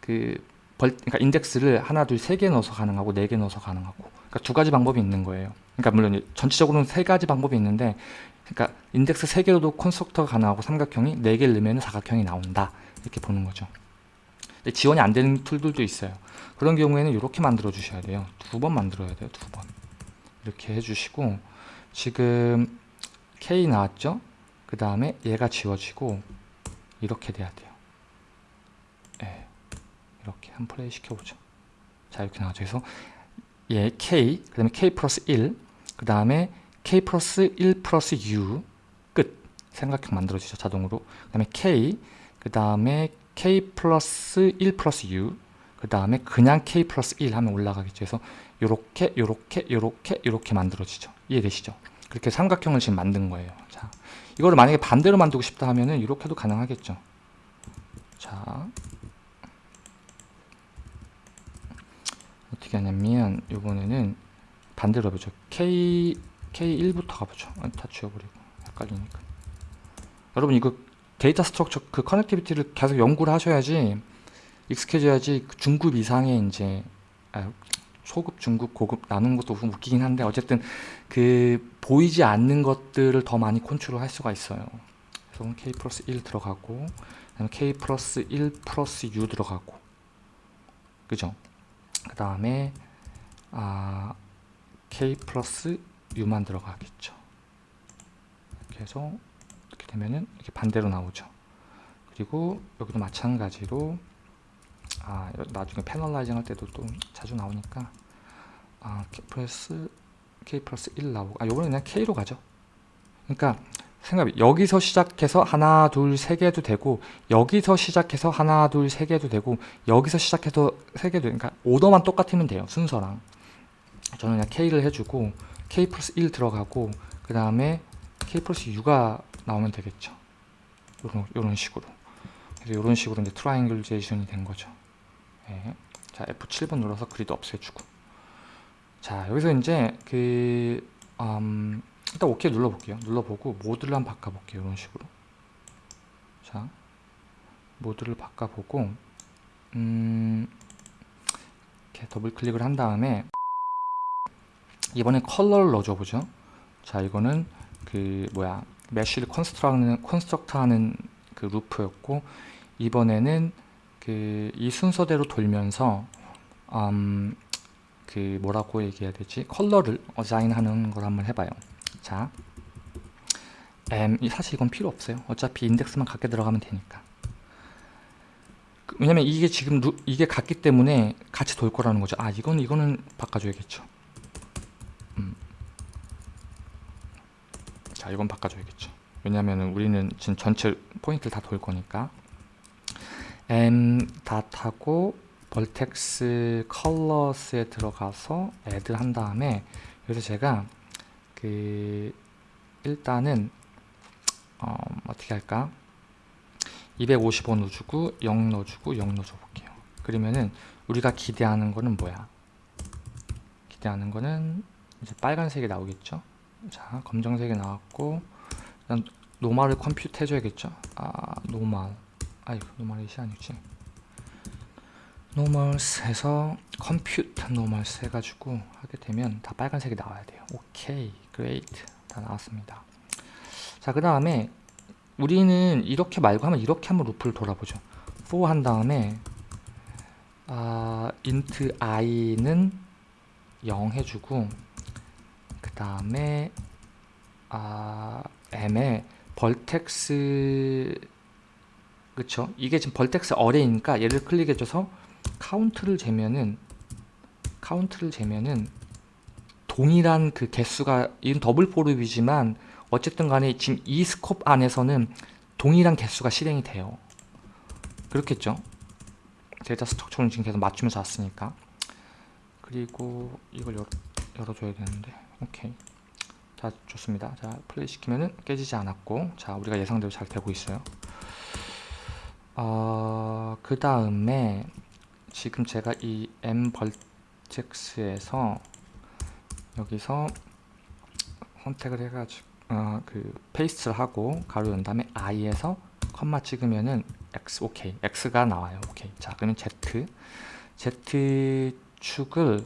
그 벌, 그러니까 인덱스를 하나, 둘, 세 개 넣어서 가능하고 네 개 넣어서 가능하고 그러니까 두 가지 방법이 있는 거예요. 그러니까 물론 전체적으로는 세 가지 방법이 있는데 그러니까 인덱스 세 개로도 constructor가 가능하고 삼각형이 네 개를 넣으면 사각형이 나온다 이렇게 보는 거죠. 지원이 안 되는 툴들도 있어요. 그런 경우에는 이렇게 만들어 주셔야 돼요. 두 번 만들어야 돼요. 두 번. 이렇게 해주시고 지금 K 나왔죠? 그 다음에 얘가 지워지고 이렇게 돼야 돼요. 예, 이렇게 한 플레이 시켜보죠. 자 이렇게 나와죠. 그래서 얘 K, 그 다음에 K 플러스 1, 그 다음에 K 플러스 1 플러스 U 끝 삼각형 만들어지죠. 자동으로. 그 다음에 K, 그 다음에 K 플러스 1 플러스 U 그 다음에 그냥 K 플러스 1 하면 올라가겠죠. 그래서 요렇게 요렇게 요렇게 요렇게 만들어지죠. 이해되시죠? 그렇게 삼각형을 지금 만든 거예요. 자, 이거를 만약에 반대로 만들고 싶다 하면은 이렇게도 가능하겠죠. 자, 어떻게 하냐면 이번에는 반대로 해보죠. K K1부터 가보죠. 아, 다 지워버리고 헷갈리니까. 여러분 이거 데이터 structure 그 connectivity를 계속 연구를 하셔야지 익숙해져야지 그 중급 이상의 이제 아, 초급, 중급, 고급 나누는 것도 좀 웃기긴 한데 어쨌든 그 보이지 않는 것들을 더 많이 컨트롤 할 수가 있어요. 그래서 k 플러스 1 들어가고 k 플러스 1 플러스 u 들어가고 그죠? 그 다음에 아, k 플러스 u만 들어가겠죠. 이렇게 해서 되면은 이렇게 반대로 나오죠. 그리고 여기도 마찬가지로 아, 나중에 패널라이징 할 때도 또 자주 나오니까 아, k 플러스 k 플러스 1 나오고 아, 요거는 그냥 k로 가죠. 그러니까 생각 여기서 시작해서 하나 둘 세 개도 되고 여기서 시작해서 하나 둘 세 개도 되고 여기서 시작해서 세 개도 그러니까 오더만 똑같으면 돼요 순서랑 저는 그냥 k를 해주고 k 플러스 1 들어가고 그 다음에 k 플러스 u가 나오면 되겠죠 요런, 요런 식으로 그래서 요런 식으로 이제 triangulation이 된 거죠 네. 자 F7번 눌러서 그리드 없애주고 자 여기서 이제 그 음, 일단 OK 눌러볼게요. 눌러보고 모드를 한번 바꿔볼게요. 이런 식으로. 자, 모드를 바꿔보고 음, 이렇게 더블 클릭을 한 다음에 이번에 컬러를 넣어줘 보죠. 자, 이거는 그 뭐야 mesh를 construct하는 construct하는 그 루프였고 이번에는 그 이 순서대로 돌면서 음, 그 뭐라고 얘기해야 되지 컬러를 assign하는 걸 한번 해봐요. 자, M 사실 이건 필요 없어요. 어차피 인덱스만 갖게 들어가면 되니까. 그, 왜냐면 이게 지금 루, 이게 같기 때문에 같이 돌 거라는 거죠. 아, 이건 이거는 바꿔줘야겠죠. 음. 자, 이건 바꿔줘야겠죠. 왜냐면은 우리는 지금 전체 포인트를 다 돌 거니까. M 닷하고 벌텍스 컬러스에 들어가서 add 한 다음에 여기서 제가 그 일단은 어, 어떻게 할까 255 넣어주고 0 넣어주고 0 넣어줘 볼게요 그러면은 우리가 기대하는 거는 뭐야 기대하는 거는 이제 빨간색이 나오겠죠 자 검정색이 나왔고 일단 normal을 compute 해줘야겠죠? 아 normal. 아이고 normal이 아니지. Normals 해서 compute normals 해가지고 하게 되면 다 빨간색이 나와야 돼요. 오케이 great 다 나왔습니다. 자 그 다음에 우리는 이렇게 말고 하면 이렇게 한번 루프를 돌아보죠. for 한 다음에 아, int i는 0 해주고 그 다음에 아, m에 vertex 그쵸 이게 지금 vertex array니까 얘를 클릭해줘서 카운트를 재면은 카운트를 재면은 동일한 그 개수가 이건 double for loop이지만 어쨌든 간에 지금 이 scope 안에서는 동일한 개수가 실행이 돼요. 그렇겠죠? data structure는 지금 계속 맞추면서 왔으니까 그리고 이걸 열어, 열어줘야 되는데 오케이. 자 좋습니다. 자 플레이 시키면은 깨지지 않았고 자 우리가 예상대로 잘 되고 있어요. 어, 그 다음에 지금 제가 이 m 벌텍스에서 여기서 선택을 해가지고 어, 그 paste를 하고 가로 연 다음에 i에서 comma 찍으면은 x 오케이. X가 나와요. 오케이. 자 그러면 z. Z 축을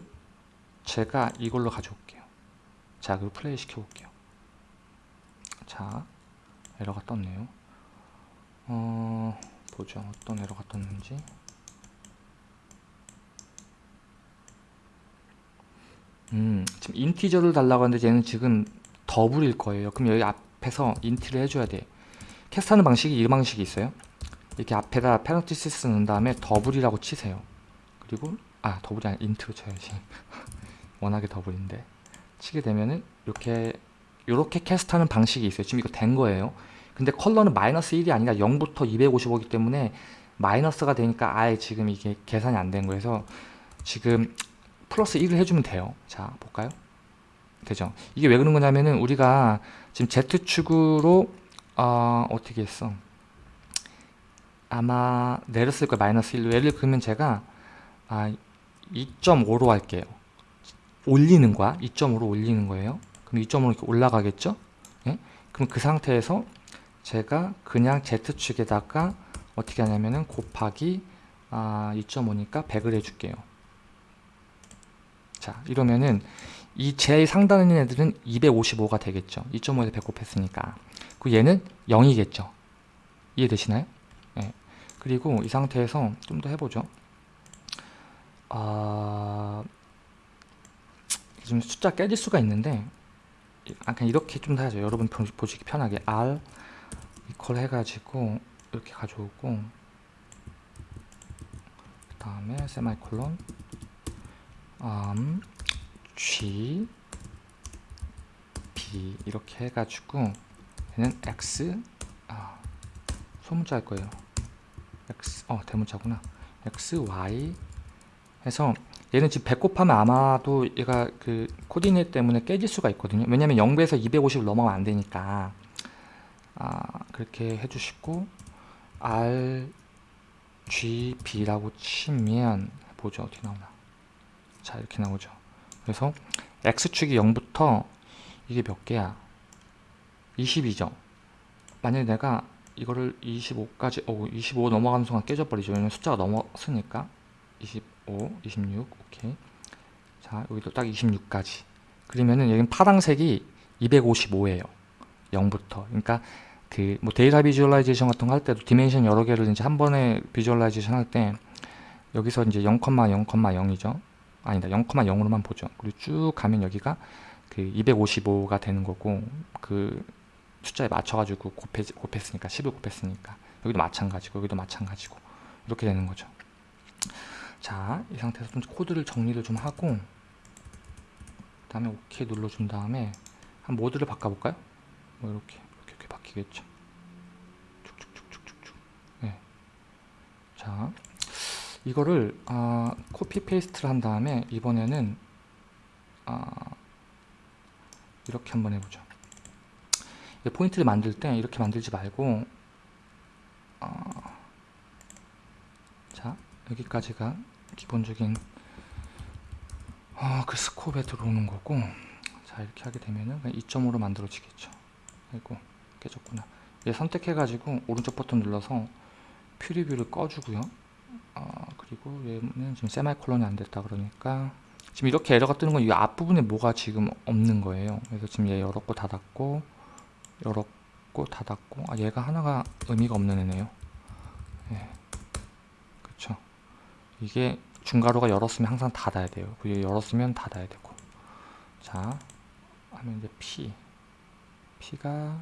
제가 이걸로 가져올게요 자 그리고 플레이 시켜볼게요 자 에러가 떴네요 어 보죠 어떤 에러가 떴는지 음, 지금 integer를 달라고 하는데 얘는 지금 double일 거예요. 그럼 여기 앞에서 int를 해줘야 돼. cast하는 방식이 이 방식이 있어요. 이렇게 앞에다 parenthesis 넣은 다음에 double이라고 치세요. 그리고 아 double이 아니라 int로 쳐야지. 워낙에 double인데 치게 되면은 이렇게 이렇게 캐스트하는 방식이 있어요. 지금 이거 된 거예요. 근데 컬러는 마이너스 1이 아니라 0부터 255이기 때문에 마이너스가 되니까 아예 지금 이게 계산이 안 된 거여서 지금 플러스 1을 해주면 돼요. 자, 볼까요? 되죠? 이게 왜 그런 거냐면은 우리가 지금 Z축으로 어, 어떻게 했어? 아마 내렸을 거예요. 마이너스 1로. 예를 들면 제가 아, 2.5로 할게요. 올리는 거야. 2.5로 올리는 거예요. 그럼 2.5로 이렇게 올라가겠죠? 예? 그럼 그 상태에서 제가 그냥 Z축에다가 어떻게 하냐면은 곱하기 아, 2.5니까 100을 해줄게요. 자 이러면은 이 제일 상단에 있는 애들은 255가 되겠죠 2.5에서 100 곱했으니까 그 얘는 0이겠죠 이해되시나요? 네. 그리고 이 상태에서 좀 더 해보죠 아... 지금 숫자 깨질 수가 있는데 아, 그냥 이렇게 좀더 하죠. 여러분 보- 보시기 편하게. R 이퀄 해가지고 이렇게 가져오고 그 다음에 세마이콜론 um, G B 이렇게 해가지고 얘는 X 아, 소문자 할 거예요. X 어 대문자구나. X Y 해서 얘는 지금 100 곱하면 아마도 얘가 그 코디네이트 때문에 깨질 수가 있거든요. 왜냐면 0배에서 250을 넘어가면 안 되니까. 아, 그렇게 해주시고 R G B라고 치면 보죠. 어떻게 나오나. 자 이렇게 나오죠. 그래서 X축이 0부터 이게 몇 개야? 20이죠. 만약에 내가 이거를 25까지 어, 25 넘어가는 순간 깨져버리죠. 왜냐면 숫자가 넘었으니까 25 26 오케이. 자 여기도 딱 26까지. 그러면은 여기는 파란색이 255예요. 0부터. 그러니까 그 뭐 data visualization 같은 거 할 때도 dimension 여러 개를 이제 한 번에 visualization 할 때 여기서 이제 0,0,0이죠. 아니다 0,0으로만 보죠. 그리고 쭉 가면 여기가 그 255가 되는 거고 그 숫자에 맞춰가지고 곱해, 곱했으니까 10을 곱했으니까. 여기도 마찬가지고 여기도 마찬가지고. 이렇게 되는 거죠 자 이 상태에서 좀 코드를 정리를 좀 하고 그 다음에 OK 눌러준 다음에 한 모드를 바꿔볼까요? 뭐 이렇게 이렇게, 이렇게 바뀌겠죠 쭉쭉쭉쭉쭉쭉 네. 자 이거를 아, copy paste를 한 다음에 이번에는 아, 이렇게 한번 해보죠 이 포인트를 만들 때 이렇게 만들지 말고 아, 자 여기까지가 기본적인 아, 그 스코프에 들어오는 거고 자 이렇게 하게 되면은 2.5로 만들어지겠죠. 아이고 깨졌구나. 얘 선택해 가지고 오른쪽 버튼 눌러서 퓨리뷰를 꺼주고요. 아, 그리고 얘는 지금 세마이콜론이 안 됐다 그러니까 지금 이렇게 에러가 뜨는 건 이 앞부분에 뭐가 지금 없는 거예요. 그래서 지금 얘 열었고 닫았고 열었고 닫았고 아 얘가 하나가 의미가 없는 애네요. 예. 그쵸 이게 중괄호가 열었으면 항상 닫아야 돼요. 그리고 열었으면 닫아야 되고. 자 하면 이제 P. P가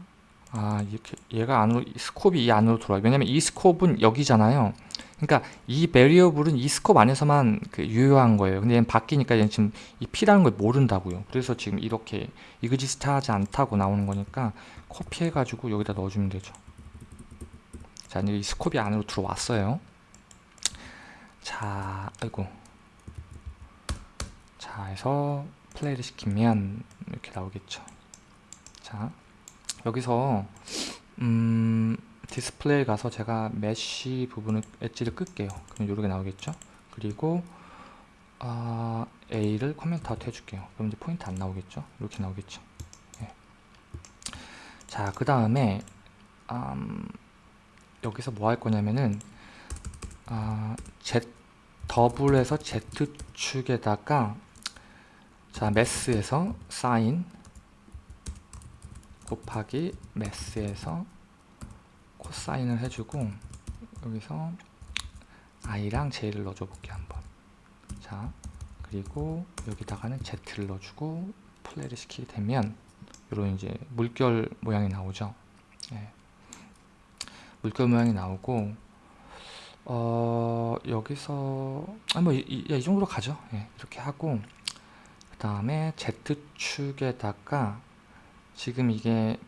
아 이렇게 얘가 안으로 이 스콥이 이 안으로 들어와요. 왜냐면 이 스콥은 여기잖아요. 그러니까 이 베리어블은 이 스콥 안에서만 그 유효한 거예요. 근데 얘는 바뀌니까 얘는 지금 이 P라는 걸 모른다고요. 그래서 지금 이렇게 이그지스트 하지 않다고 나오는 거니까 코피해 가지고 여기다 넣어주면 되죠. 자 이제 이 스콥이 안으로 들어왔어요 자 아이고. 자 해서 플레이를 시키면 이렇게 나오겠죠. 자 여기서 음 디스플레이 가서 제가 mesh 부분을 엣지를 끌게요. 그럼 이렇게 나오겠죠? 그리고 아, A를 comment out 해줄게요. 그럼 이제 포인트 안 나오겠죠? 이렇게 나오겠죠? 예. 자그 다음에 음, 여기서 뭐 할 거냐면은 아, Z 더블에서 Z축에다가 자 Math에서 사인 곱하기 Math에서 코사인을 해주고 여기서 i랑 j를 넣어줘 볼게요 한번 자 그리고 여기다가는 z를 넣어주고 플레이를 시키게 되면 이런 이제 물결 모양이 나오죠 예. 물결 모양이 나오고 어 여기서 아 뭐 이 이, 정도로 가죠. 예, 이렇게 하고 그 다음에 z축에다가 지금 이게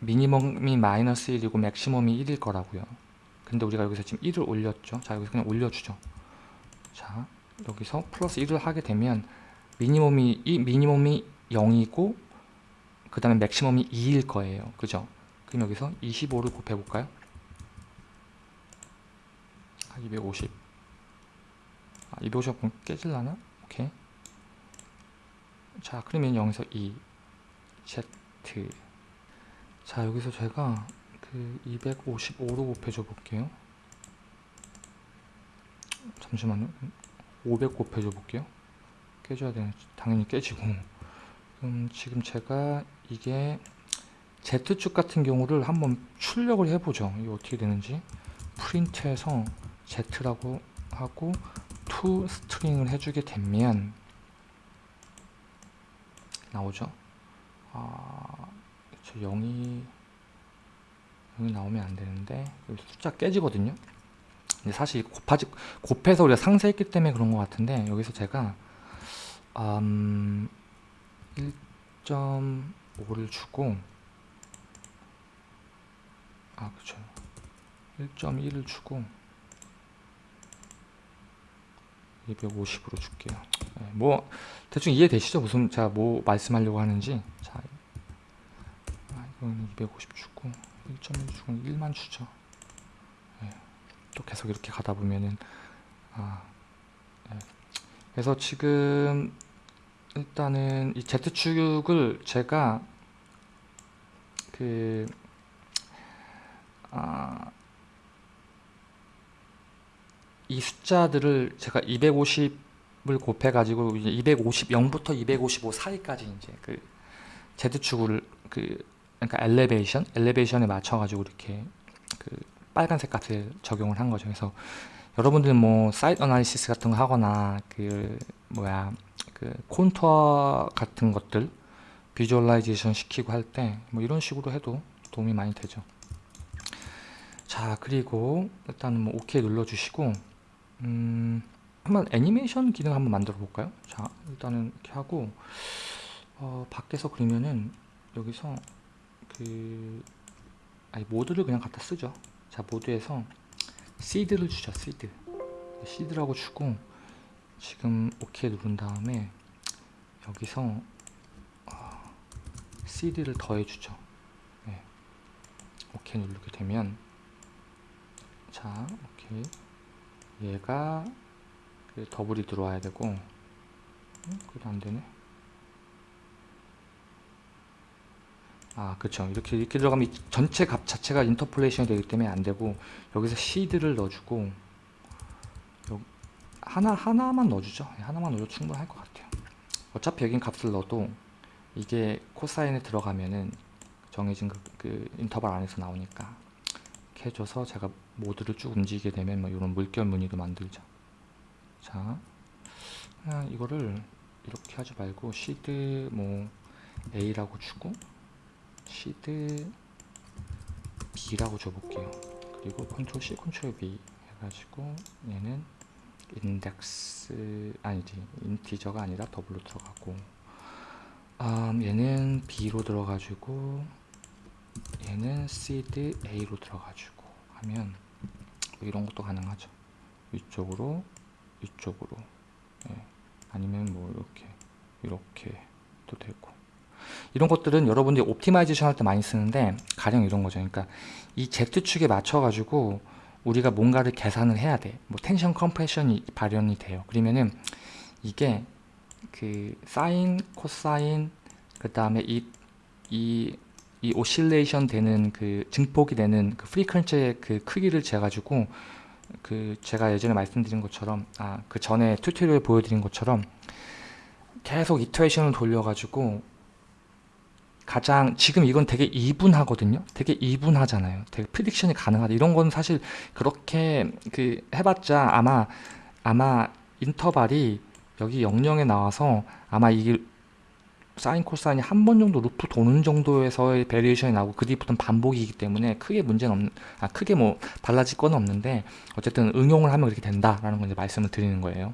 minimum이 마이너스 1이고 maximum이 1일 거라고요. 근데 우리가 여기서 지금 1을 올렸죠. 자 여기서 그냥 올려주죠. 자 여기서 플러스 1을 하게 되면 minimum이 이 minimum이 0이고 그 다음에 maximum이 2일 거예요. 그죠? 그럼 여기서 25를 곱해 볼까요 250 아, 250 깨질라나? 오케이. 자 그러면 여기서 2 Z. 자 여기서 제가 그 255로 곱해줘 볼게요. 잠시만요. 500 곱해줘 볼게요. 깨져야 되는 당연히 깨지고. 음, 지금 제가 이게 Z축 같은 경우를 한번 출력을 해보죠. 이게 어떻게 되는지. 프린트해서 Z라고 하고 to 스트링을 해주게 되면 나오죠? 아, 저 0이 0이 나오면 안 되는데 숫자 깨지거든요? 근데 사실 곱하지, 곱해서 우리가 상세했기 때문에 그런 것 같은데 여기서 제가 음, 1.5를 주고 아 그쵸. 1.1을 주고 250으로 줄게요. 네, 뭐 대충 이해되시죠? 무슨 제가 뭐 말씀하려고 하는지? 자 아, 이거는 250 주고 1.1 주고 1만 주죠. 네, 또 계속 이렇게 가다 보면은 아 네. 그래서 지금 일단은 이 Z축을 제가 그 아, 이 숫자들을 제가 250을 곱해 가지고 이제 250 0부터 255 사이까지 이제 그 Z축을 그 그러니까 엘리베이션 엘리베이션에 맞춰 가지고 이렇게 그 빨간색 값을 적용을 한 거죠. 그래서 여러분들 뭐 사이트 어나리시스 같은 거 하거나 그 뭐야 그 콘투어 같은 것들 visualization 시키고 할 때 뭐 이런 식으로 해도 도움이 많이 되죠. 자 그리고 일단은 뭐 OK 눌러주시고 음, 한번 애니메이션 기능 한번 만들어 볼까요? 자 일단은 이렇게 하고 어, 밖에서 그리면은 여기서 그 아니 모드를 그냥 갖다 쓰죠. 자 모드에서 seed를 주죠. seed seed라고 주고 지금 OK 누른 다음에 여기서 어, 시드를 더해 주죠. 네. OK 누르게 되면 자 오케이 얘가 그 더블이 들어와야 되고 음, 그래도 안되네. 아 그쵸. 이렇게 이렇게 들어가면 이 전체 값 자체가 인터폴레이션이 되기 때문에 안되고 여기서 시드를 넣어주고 요, 하나 하나만 넣어주죠. 예, 하나만 넣어도 충분할 것 같아요. 어차피 여긴 값을 넣어도 이게 코사인에 들어가면은 정해진 그, 그 인터벌 안에서 나오니까 이렇게 해줘서 제가 모드를 쭉 움직이게 되면 뭐 이런 물결 무늬도 만들죠. 자 그냥 이거를 이렇게 하지 말고 시드 뭐 A라고 주고 seed B라고 줘볼게요. 그리고 컨트롤 C 컨트롤 V 해가지고 얘는 인덱스 아니지 integer가 아니라 더블로 들어가고 음, 얘는 B로 들어가지고 얘는 seed A로 들어가지고 하면 뭐 이런 것도 가능하죠. 위쪽으로 위쪽으로. 예. 아니면 뭐 이렇게 이렇게 도 되고. 이런 것들은 여러분들이 optimization 할 때 많이 쓰는데 가령 이런 거죠. 그러니까 이 Z축에 맞춰 가지고 우리가 뭔가를 계산을 해야 돼뭐 tension compression이 발현이 돼요. 그러면은 이게 그 사인 코사인 그 다음에 이, 이, 이 oscillation 되는 그 증폭이 되는 그 frequency의 그 크기를 재가지고 그 제가 예전에 말씀드린 것처럼 아 그 전에 tutorial 보여드린 것처럼 계속 iteration을 돌려가지고 가장 지금 이건 되게 even하거든요? 되게 even하잖아요. 되게 prediction이 가능하다. 이런 건 사실 그렇게 그 해봤자 아마 아마 인터벌이 여기 00에 나와서 아마 이게 사인 코사인이 한 번 정도 루프 도는 정도에서의 variation이 나오고 그 뒤부터는 반복이기 때문에 크게 문제는 없는 아 크게 뭐 달라질 건 없는데 어쨌든 응용을 하면 그렇게 된다라는 걸 이제 말씀을 드리는 거예요.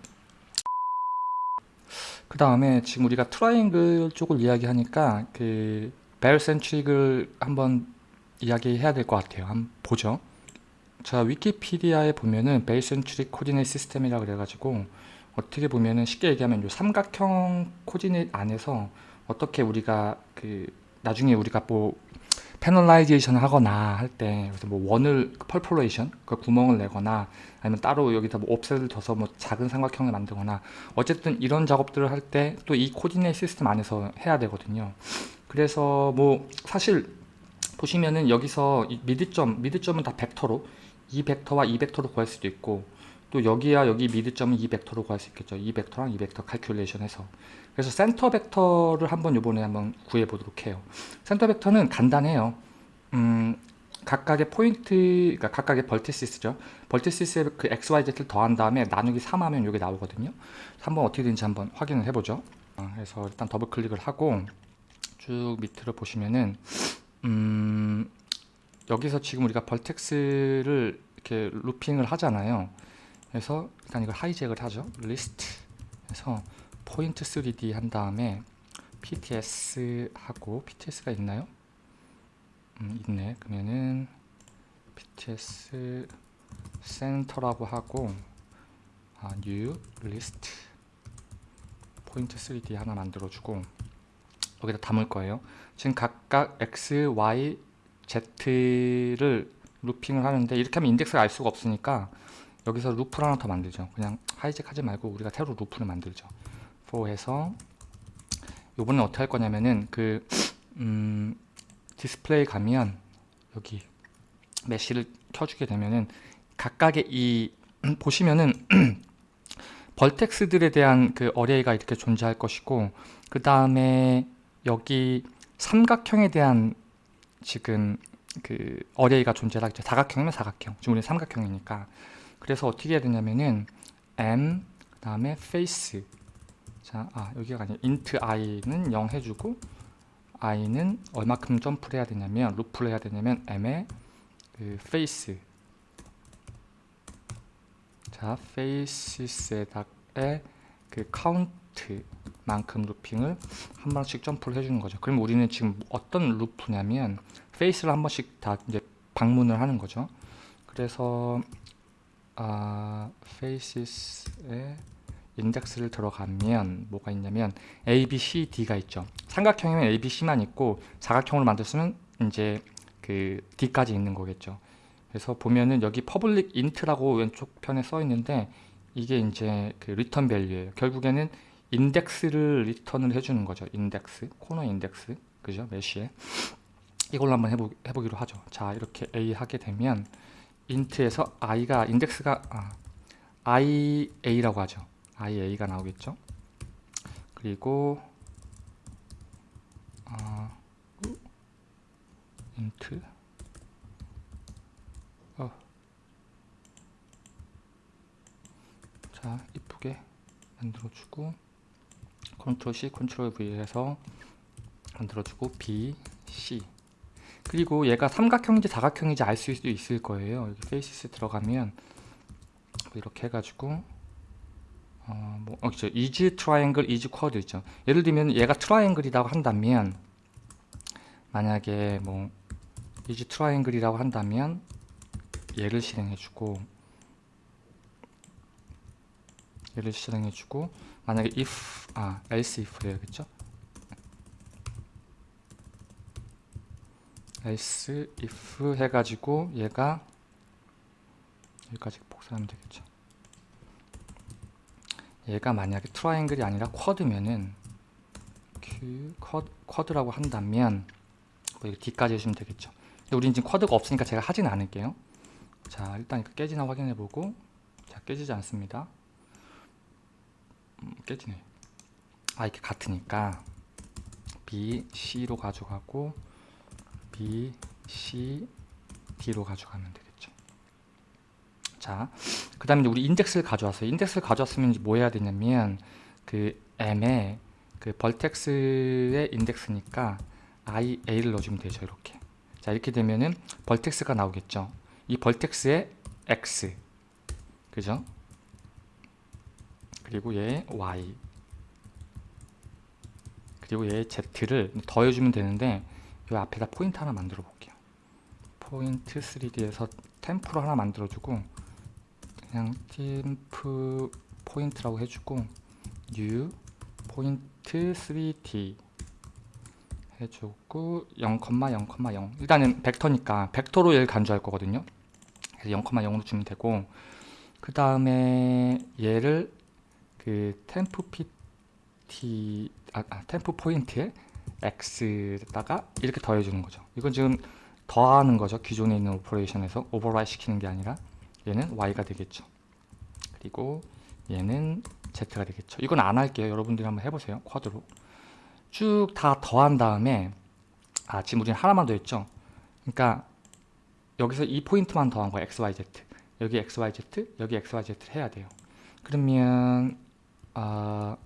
그 다음에 지금 우리가 트라이앵글 쪽을 이야기하니까 그 barycentric을 한번 이야기해야 될 것 같아요. 한번 보죠. 자 위키피디아에 보면은 barycentric coordinate system이라 그래가지고 어떻게 보면은 쉽게 얘기하면 요 삼각형 coordinate 안에서 어떻게 우리가 그 나중에 우리가 뭐 panelization을 하거나 할 때 그래서 뭐 원을 perforation 그 구멍을 내거나 아니면 따로 여기다 뭐 offset을 둬서 뭐 작은 삼각형을 만들거나 어쨌든 이런 작업들을 할 때 또 이 coordinate system 안에서 해야 되거든요 그래서 뭐 사실 보시면은 여기서 이 mid점 mid점은 다 벡터로 이 벡터와 이 벡터로 구할 수도 있고 또 여기야 여기 mid점은 이 벡터로 구할 수 있겠죠. 이 벡터랑 이 벡터 calculation 해서 그래서 센터 벡터를 한번 요번에 한번 구해 보도록 해요. 센터 벡터는 간단해요. 음, 각각의 포인트, 그러니까 각각의 vertices죠. vertices에 그 x, y, z를 더한 다음에 나누기 3 하면 이게 나오거든요. 한번 어떻게 되는지 한번 확인을 해보죠. 어, 그래서 일단 더블 클릭을 하고 쭉 밑으로 보시면은 음, 여기서 지금 우리가 vertex를 이렇게 looping을 하잖아요. 그래서 일단 이걸 hijack을 하죠. 리스트 해서 포인트 3D 한 다음에 PTS 하고 PTS가 있나요? 음, 있네. 그러면은 PTS 센터라고 하고 아, new list 포인트 3D 하나 만들어주고 여기다 담을 거예요. 지금 각각 x, y, z를 looping을 하는데 이렇게 하면 인덱스를 알 수가 없으니까 여기서 루프를 하나 더 만들죠. 그냥 hijack 하지 말고 우리가 새로 루프를 만들죠. For 해서 요번엔 어떻게 할 거냐면은 그 음, 디스플레이 가면 여기 mesh를 켜주게 되면은 각각의 이 보시면은 vertex들에 대한 그 array가 이렇게 존재할 것이고 그 다음에 여기 삼각형에 대한 지금 그 array가 존재하겠죠. 사각형이면 사각형. 지금 우리 삼각형이니까. 그래서 어떻게 해야 되냐면은 m 그 다음에 face 자, 아 여기가 아니라 int i는 0 해주고 i는 얼마큼 점프를 해야 되냐면 루프를 해야 되냐면 m의 그 face 자 faces에다의 그 count만큼 루핑을 한 번씩 점프를 해주는 거죠. 그럼 우리는 지금 어떤 루프냐면 face를 한 번씩 다 이제 방문을 하는 거죠. 그래서 아, faces에 인덱스를 들어가면 뭐가 있냐면 A, B, C, D가 있죠. 삼각형이면 A, B, C만 있고 사각형으로 만들었으면 이제 그 D까지 있는 거겠죠. 그래서 보면은 여기 public int라고 왼쪽 편에 써 있는데 이게 이제 그 value예요. 결국에는 인덱스를 return을 해주는 거죠. 인덱스, 코너 인덱스, 그죠? 메시에 이걸로 한번 해보, 해보기로 하죠. 자, 이렇게 A 하게 되면 int에서 i가 인덱스가 아, ia라고 하죠. Ia가 나오겠죠. 그리고 아, int 어. 자 이쁘게 만들어주고 컨트롤 C, 컨트롤 V 해서 만들어주고 B, C 그리고 얘가 삼각형인지 사각형인지 알 수 있을 거예요 여기 faces 들어가면 뭐 이렇게 해가지고 어, 뭐, 어, 그죠. is triangle, is quad 있죠. 예를 들면 얘가 triangle이라고 한다면 만약에 뭐 is triangle이라고 한다면 얘를 실행해주고 얘를 실행해주고 만약에 if 아 else if 해야겠죠. else if 해가지고 얘가 여기까지 복사하면 되겠죠. 얘가 만약에 triangle이 아니라 quad면은 q quad, quad 라고 한다면 뭐 D까지 해주면 되겠죠. 근데 우린 지금 quad가 없으니까 제가 하진 않을게요. 자 일단 깨지나 확인해 보고 자 깨지지 않습니다. 음, 깨지네. 아 이렇게 같으니까 B, C로 가져가고 B, C, D로 가져가면 되겠죠. 자, 그 다음에 우리 인덱스를 가져왔어요. 인덱스를 가져왔으면 뭐 해야 되냐면 그 M에 그 벌텍스의 인덱스니까 I, A를 넣어주면 되죠. 이렇게. 자, 이렇게 되면은 vertex가 나오겠죠. 이 vertex의 X. 그죠? 그리고 얘 Y. 그리고 얘 Z를 더해주면 되는데 이 앞에다 포인트 하나 만들어 볼게요. 포인트 3D에서 temp로 하나 만들어주고 그냥 temp 포인트라고 해주고 new 포인트 3D 해주고 0,0,0 일단은 벡터니까 벡터로 얘를 간주할 거거든요. 그래서 0,0으로 주면 되고 그 다음에 얘를 그 temp pt 아, 아 temp 포인트에 x에다가 이렇게 더해주는 거죠. 이건 지금 더하는 거죠. 기존에 있는 operation에서 overwrite 시키는 게 아니라 얘는 y가 되겠죠. 그리고 얘는 Z가 되겠죠. 이건 안 할게요. 여러분들이 한번 해보세요. quad로. 쭉 다 더한 다음에 아 지금 우리는 하나만 더 했죠. 그러니까 여기서 이 포인트만 더한 거야. X, Y, Z. 여기 X, Y, Z, 여기 X, Y, Z를 해야 돼요. 그러면 아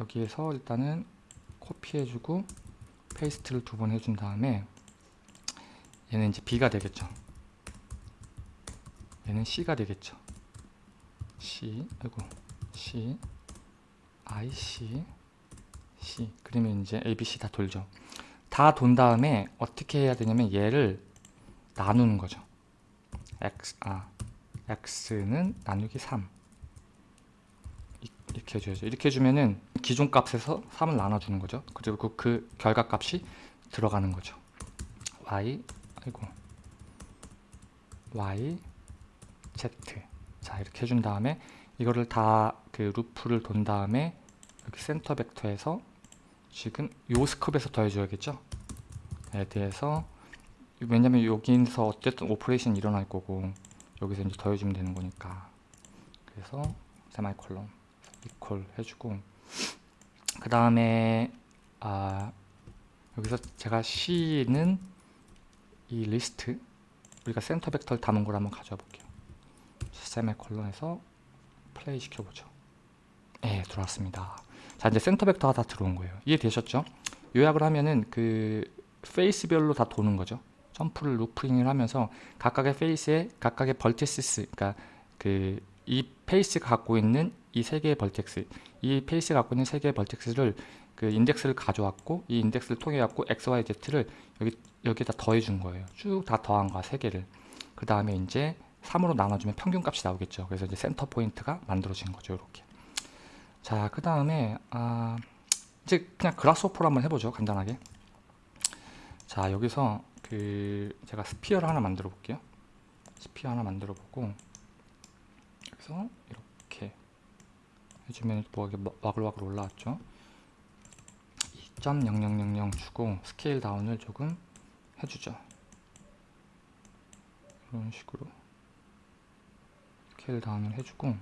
여기에서 일단은 copy해주고 paste를 두 번 해준 다음에 얘는 이제 B가 되겠죠. 얘는 C가 되겠죠. C, 아이고, C, I, C, C. 그러면 이제 A, B, C 다 돌죠. 다 돈 다음에 어떻게 해야 되냐면 얘를 나누는 거죠. X, 아, X는 나누기 3. 이- 이렇게 해줘야죠. 이렇게 해주면은 기존 값에서 3을 나눠주는 거죠. 그리고 그, 그 결과 값이 들어가는 거죠. Y, 아이고, Y, Z. 자, 이렇게 해준 다음에 이거를 다 그 루프를 돈 다음에 여기 센터 벡터에서 지금 요 scope에서 더해줘야겠죠? 에 대해서 왜냐면 여기서 어쨌든 operation 일어날 거고 여기서 이제 더해주면 되는 거니까 그래서 semicolon equal 해주고 그 다음에 아 여기서 제가 C는 이 리스트 우리가 센터 벡터를 담은 걸 한번 가져와 볼게요 semicolon에서 플레이 시켜보죠. 네 들어왔습니다. 자 이제 센터 벡터가 다 들어온 거예요. 이해되셨죠? 요약을 하면은 그 face별로 다 도는 거죠. 점프를 looping을 하면서 각각의 face에 각각의 vertices 그러니까 그 이 face가 갖고 있는 이 세 개의 vertex 이 face가 갖고 있는 세 개의 vertex를 그 인덱스를 가져왔고 이 인덱스를 통해 갖고 x, y, z를 여기 여기다 더해 준 거예요. 쭉 다 더한 거야 세 개를. 그 다음에 이제 3으로 나눠주면 평균 값이 나오겠죠. 그래서 이제 센터 포인트가 만들어진 거죠 이렇게. 자 그 다음에 아 이제 그냥 Grasshopper로 한번 해보죠 간단하게. 자 여기서 그 제가 sphere를 하나 만들어 볼게요. sphere 하나 만들어 보고 여기서 이렇게 해주면 뭐 이게 와글와글 올라왔죠. 2.0000 주고 스케일 다운을 조금 해주죠. 이런 식으로 스케일 다운을 해주고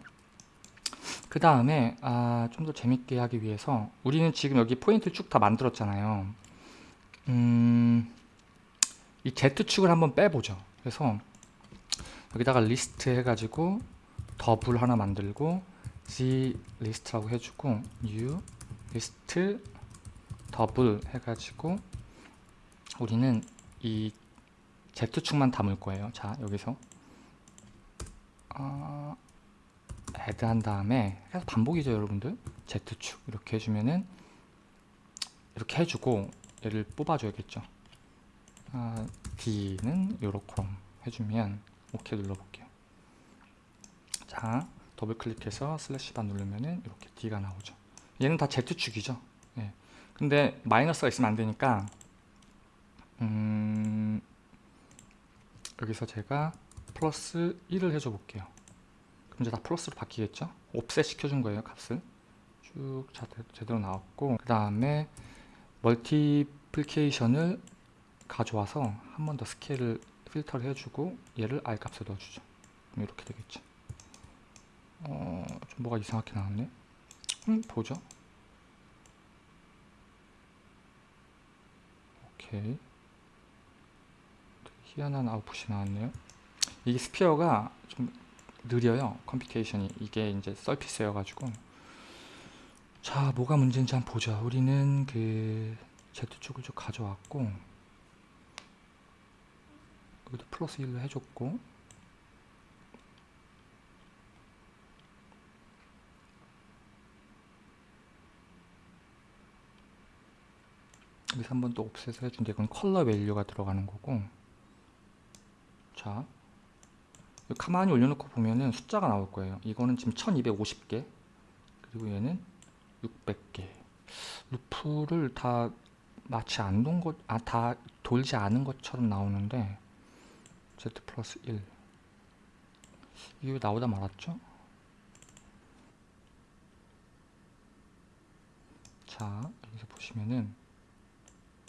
그 다음에 아, 좀 더 재밌게 하기 위해서 우리는 지금 여기 포인트를 쭉 다 만들었잖아요. 음, 이 Z축을 한번 빼보죠. 그래서 여기다가 리스트 해가지고 더블 하나 만들고 Z 리스트라고 해주고 new 리스트 더블 해가지고 우리는 이 Z축만 담을 거예요. 자 여기서 어, add 한 다음에 계속 반복이죠 여러분들. Z축 이렇게 해주면은 이렇게 해주고 얘를 뽑아줘야겠죠. 아, D는 요렇게 해주면 오케이 눌러볼게요. 자 더블 클릭해서 slash bar 누르면은 이렇게 D가 나오죠. 얘는 다 Z축이죠. 예. 근데 마이너스가 있으면 안 되니까 음, 여기서 제가 플러스 1을 해줘 볼게요. 그럼 이제 다 플러스로 바뀌겠죠? offset 시켜준 거예요 값을. 쭉 제대로 나왔고 그 다음에 multiplication을 가져와서 한 번 더 스케일을 필터를 해주고 얘를 R 값에 넣어주죠. 그럼 이렇게 되겠죠 어, 좀 뭐가 이상하게 나왔네. 음, 보죠. 오케이. 희한한 아웃풋이 나왔네요 이게 sphere가 좀 느려요. computation이. 이게 이제 surface여 가지고. 자 뭐가 문제인지 한번 보자 우리는 그 Z축을 좀 가져왔고 여기도 플러스 1로 해줬고. 여기서 한번 또 offset을 해준데 이건 컬러 value가 들어가는 거고. 자 가만히 올려놓고 보면은 숫자가 나올 거예요. 이거는 지금 1250개. 그리고 얘는 600개. 루프를 다 마치 안 돈 것, 아, 다 돌지 않은 것처럼 나오는데 Z 플러스 1 이게 왜 나오다 말았죠? 자 여기서 보시면은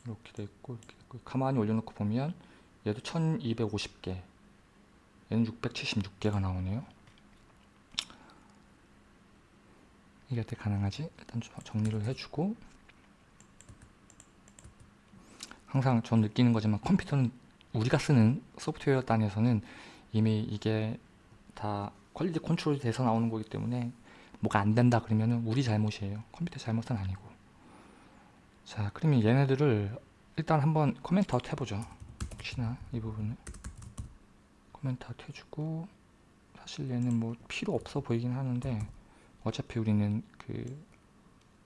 이렇게 돼 있고 이렇게 있고 가만히 올려놓고 보면 얘도 1250개 얘는 676개가 나오네요 이게 어떻게 가능하지? 일단 좀 정리를 해주고 항상 전 느끼는 거지만 컴퓨터는 우리가 쓰는 소프트웨어 단에서는 이미 이게 다 quality 컨트롤이 돼서 나오는 거기 때문에 뭐가 안 된다 그러면은 우리 잘못이에요. 컴퓨터 잘못은 아니고. 자, 그러면 얘네들을 일단 한번 comment out 해보죠. 혹시나 이 부분을 코멘트 해주고 사실 얘는 뭐 필요 없어 보이긴 하는데 어차피 우리는 그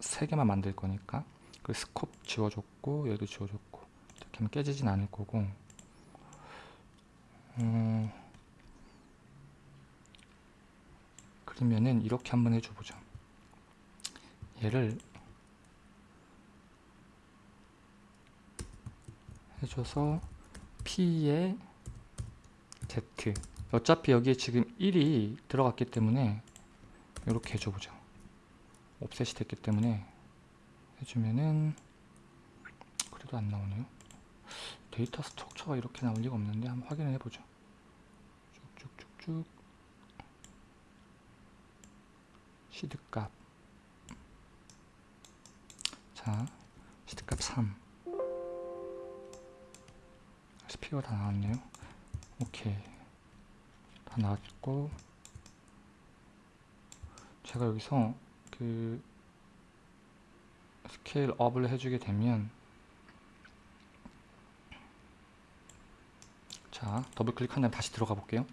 세 개만 만들 거니까 그 scope 지워줬고 얘도 지워줬고 이렇게 하면 깨지진 않을 거고. 음, 그러면은 이렇게 한번 해줘 보죠. 얘를 해줘서 P에 Z. 어차피 여기에 지금 1이 들어갔기 때문에 이렇게 해줘 보죠. 옵셋이 됐기 때문에 해주면은 그래도 안 나오네요. 데이터 스트럭처가 이렇게 나올 리가 없는데 한번 확인을 해보죠. 쭉쭉쭉쭉. seed값. 자 seed값 3 sphere 다 나왔네요 오케이. 다 나왔고. 제가 여기서 그 scale up을 해주게 되면 자 더블 클릭한 다음에 다시 들어가 볼게요.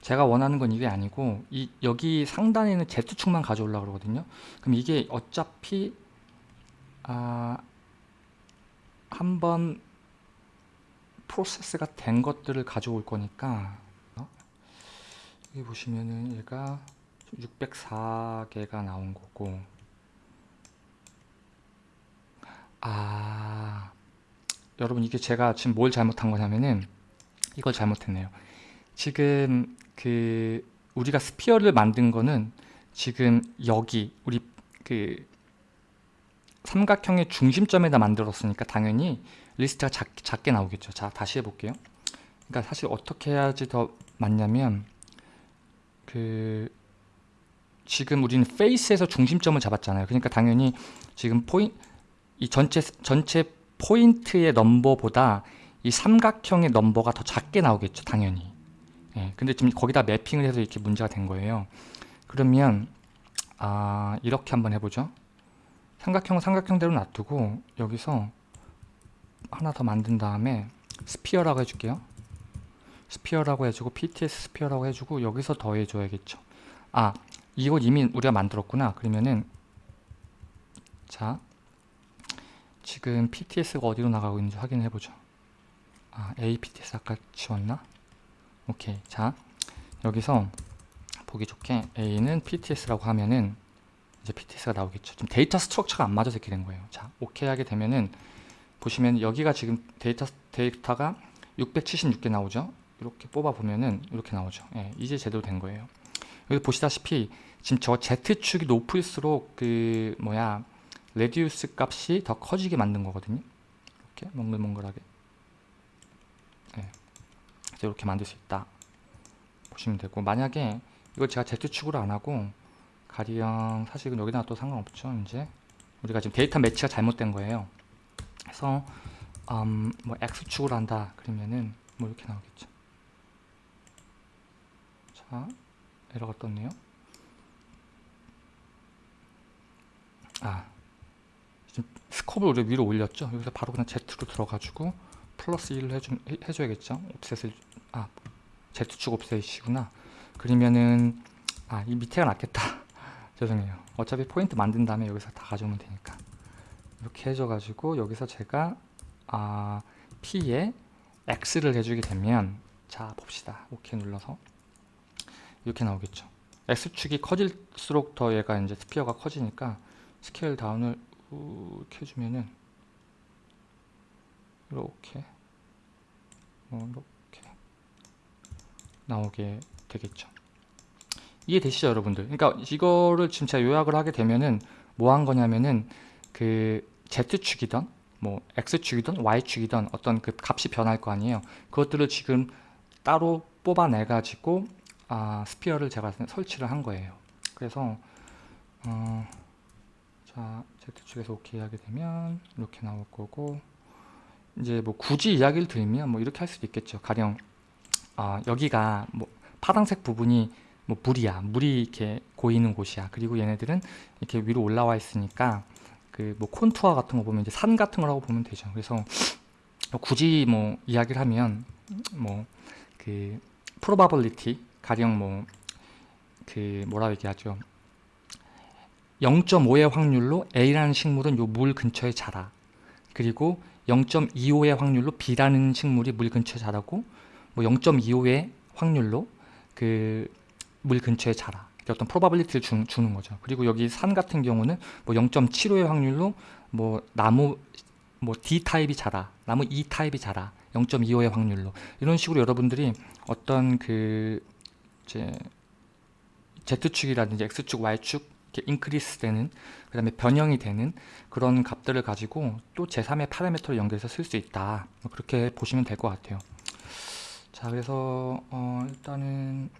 제가 원하는 건 이게 아니고 이 여기 상단에 있는 Z축만 가져오려고 그러거든요. 그럼 이게 어차피 아, 한번 프로세스가 된 것들을 가져올 거니까 여기 보시면은 얘가 604개가 나온 거고. 아 여러분 이게 제가 지금 뭘 잘못한 거냐면은 이걸 잘못했네요. 지금 그 우리가 sphere를 만든 거는 지금 여기 우리 그 삼각형의 중심점에다 만들었으니까 당연히 리스트가 작, 작게 나오겠죠. 자 다시 해볼게요. 그러니까 사실 어떻게 해야지 더 맞냐면 그 지금 우리는 face에서 중심점을 잡았잖아요. 그러니까 당연히 지금 포인 이 전체 전체 포인트의 넘버보다 이 삼각형의 넘버가 더 작게 나오겠죠 당연히. 예, 근데 지금 거기다 매핑을 해서 이렇게 문제가 된 거예요. 그러면 아 이렇게 한번 해보죠. 삼각형은 삼각형대로 놔두고 여기서 하나 더 만든 다음에 sphere라고 해줄게요. sphere라고 해주고 PTS sphere라고 해주고 여기서 더해줘야겠죠. 아 이거 이미 우리가 만들었구나. 그러면은 자 지금 PTS가 어디로 나가고 있는지 확인해 보죠. 아 APTS 아까 지웠나? 오케이. 자 여기서 보기 좋게 A는 PTS라고 하면은 이제 PTS가 나오겠죠. 지금 data structure가 안 맞아서 이렇게 된 거예요. 자 오케이 하게 되면은 보시면 여기가 지금 데이터, 데이터가 676개 나오죠? 이렇게 뽑아 보면은 이렇게 나오죠. 예, 이제 제대로 된 거예요. 여기 보시다시피 지금 저 Z축이 높을수록 그 뭐야 radius 값이 더 커지게 만든 거거든요. 이렇게 몽글몽글하게. 예, 이렇게 만들 수 있다. 보시면 되고. 만약에 이걸 제가 Z축으로 안 하고 가령 사실은 여기다 또 상관없죠 이제. 우리가 지금 data match가 잘못된 거예요 그래서 음, 뭐 X축으로 한다 그러면은 뭐 이렇게 나오겠죠. 자 에러가 떴네요. 아 지금 스컵을 우리 위로 올렸죠. 여기서 바로 그냥 Z로 들어가지고 플러스 1을 해주, 해, 해줘야겠죠. 옵셋을 아 Z축 옵셋이구나. 그러면은 아 이 밑에가 낫겠다. 죄송해요. 어차피 포인트 만든 다음에 여기서 다 가져오면 되니까 이렇게 해줘 가지고 여기서 제가 아 P에 X를 해주게 되면 자 봅시다. 오케이 눌러서. 이렇게 나오겠죠. X축이 커질수록 더 얘가 이제 sphere가 커지니까 scale down을 이렇게 해주면은 이렇게 뭐 이렇게 나오게 되겠죠. 이해되시죠 여러분들? 그러니까 이거를 지금 제가 요약을 하게 되면은 뭐 한 거냐면은 그 Z축이던 뭐 X축이든 Y축이든 어떤 그 값이 변할 거 아니에요. 그것들을 지금 따로 뽑아내 가지고 아, 스피어를 제가 설치를 한 거예요. 그래서 어, 자 Z축에서 오케이 하게 되면 이렇게 나올 거고 이제 뭐 굳이 이야기를 드리면 뭐 이렇게 할 수도 있겠죠. 가령 아 여기가 뭐 파란색 부분이 뭐 물이야. 물이 이렇게 고이는 곳이야. 그리고 얘네들은 이렇게 위로 올라와 있으니까 그 뭐 콘투어 같은 거 보면 이제 산 같은 거라고 보면 되죠. 그래서 뭐 굳이 뭐 이야기를 하면 뭐그 probability 가령 뭐 그 뭐라 얘기하죠? 0.5의 확률로 A라는 식물은 요 물 근처에 자라. 그리고 0.25의 확률로 B라는 식물이 물 근처에 자라고 뭐 0.25의 확률로 그 물 근처에 자라 어떤 probability를 주, 주는 거죠. 그리고 여기 산 같은 경우는 뭐 0.75의 확률로 뭐 나무 뭐 D 타입이 자라 나무 E 타입이 자라 0.25의 확률로. 이런 식으로 여러분들이 어떤 그 이제 Z축이라든지 X축, Y축 이렇게 increase 되는 그 다음에 변형이 되는 그런 값들을 가지고 또 제3의 파라미터를 연결해서 쓸 수 있다. 뭐 그렇게 보시면 될 것 같아요. 자 그래서 어 일단은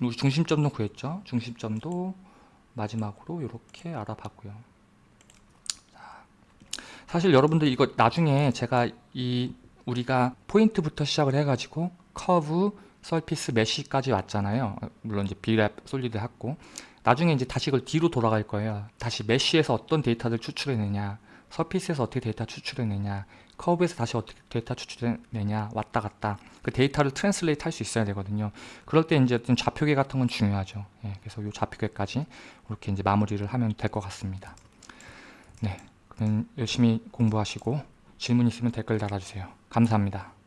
중심점도 구했죠. 중심점도 마지막으로 이렇게 알아봤고요. 자, 사실 여러분들 이거 나중에 제가 이 우리가 포인트부터 시작을 해가지고 커브, surface, mesh까지 왔잖아요. 물론 이제 Brep, solid 했고. 나중에 이제 다시 이걸 뒤로 돌아갈 거예요. 다시 mesh에서 어떤 데이터를 추출해내냐 surface에서 어떻게 데이터 추출해내냐 커브에서 다시 어떻게 데이터 추출해내냐 왔다 갔다. 그 데이터를 translate 할 수 있어야 되거든요. 그럴 때 이제 어떤 좌표계 같은 건 중요하죠. 예, 그래서 이 좌표계까지 이렇게 이제 마무리를 하면 될 것 같습니다. 네 그럼 열심히 공부하시고 질문 있으면 댓글 달아주세요. 감사합니다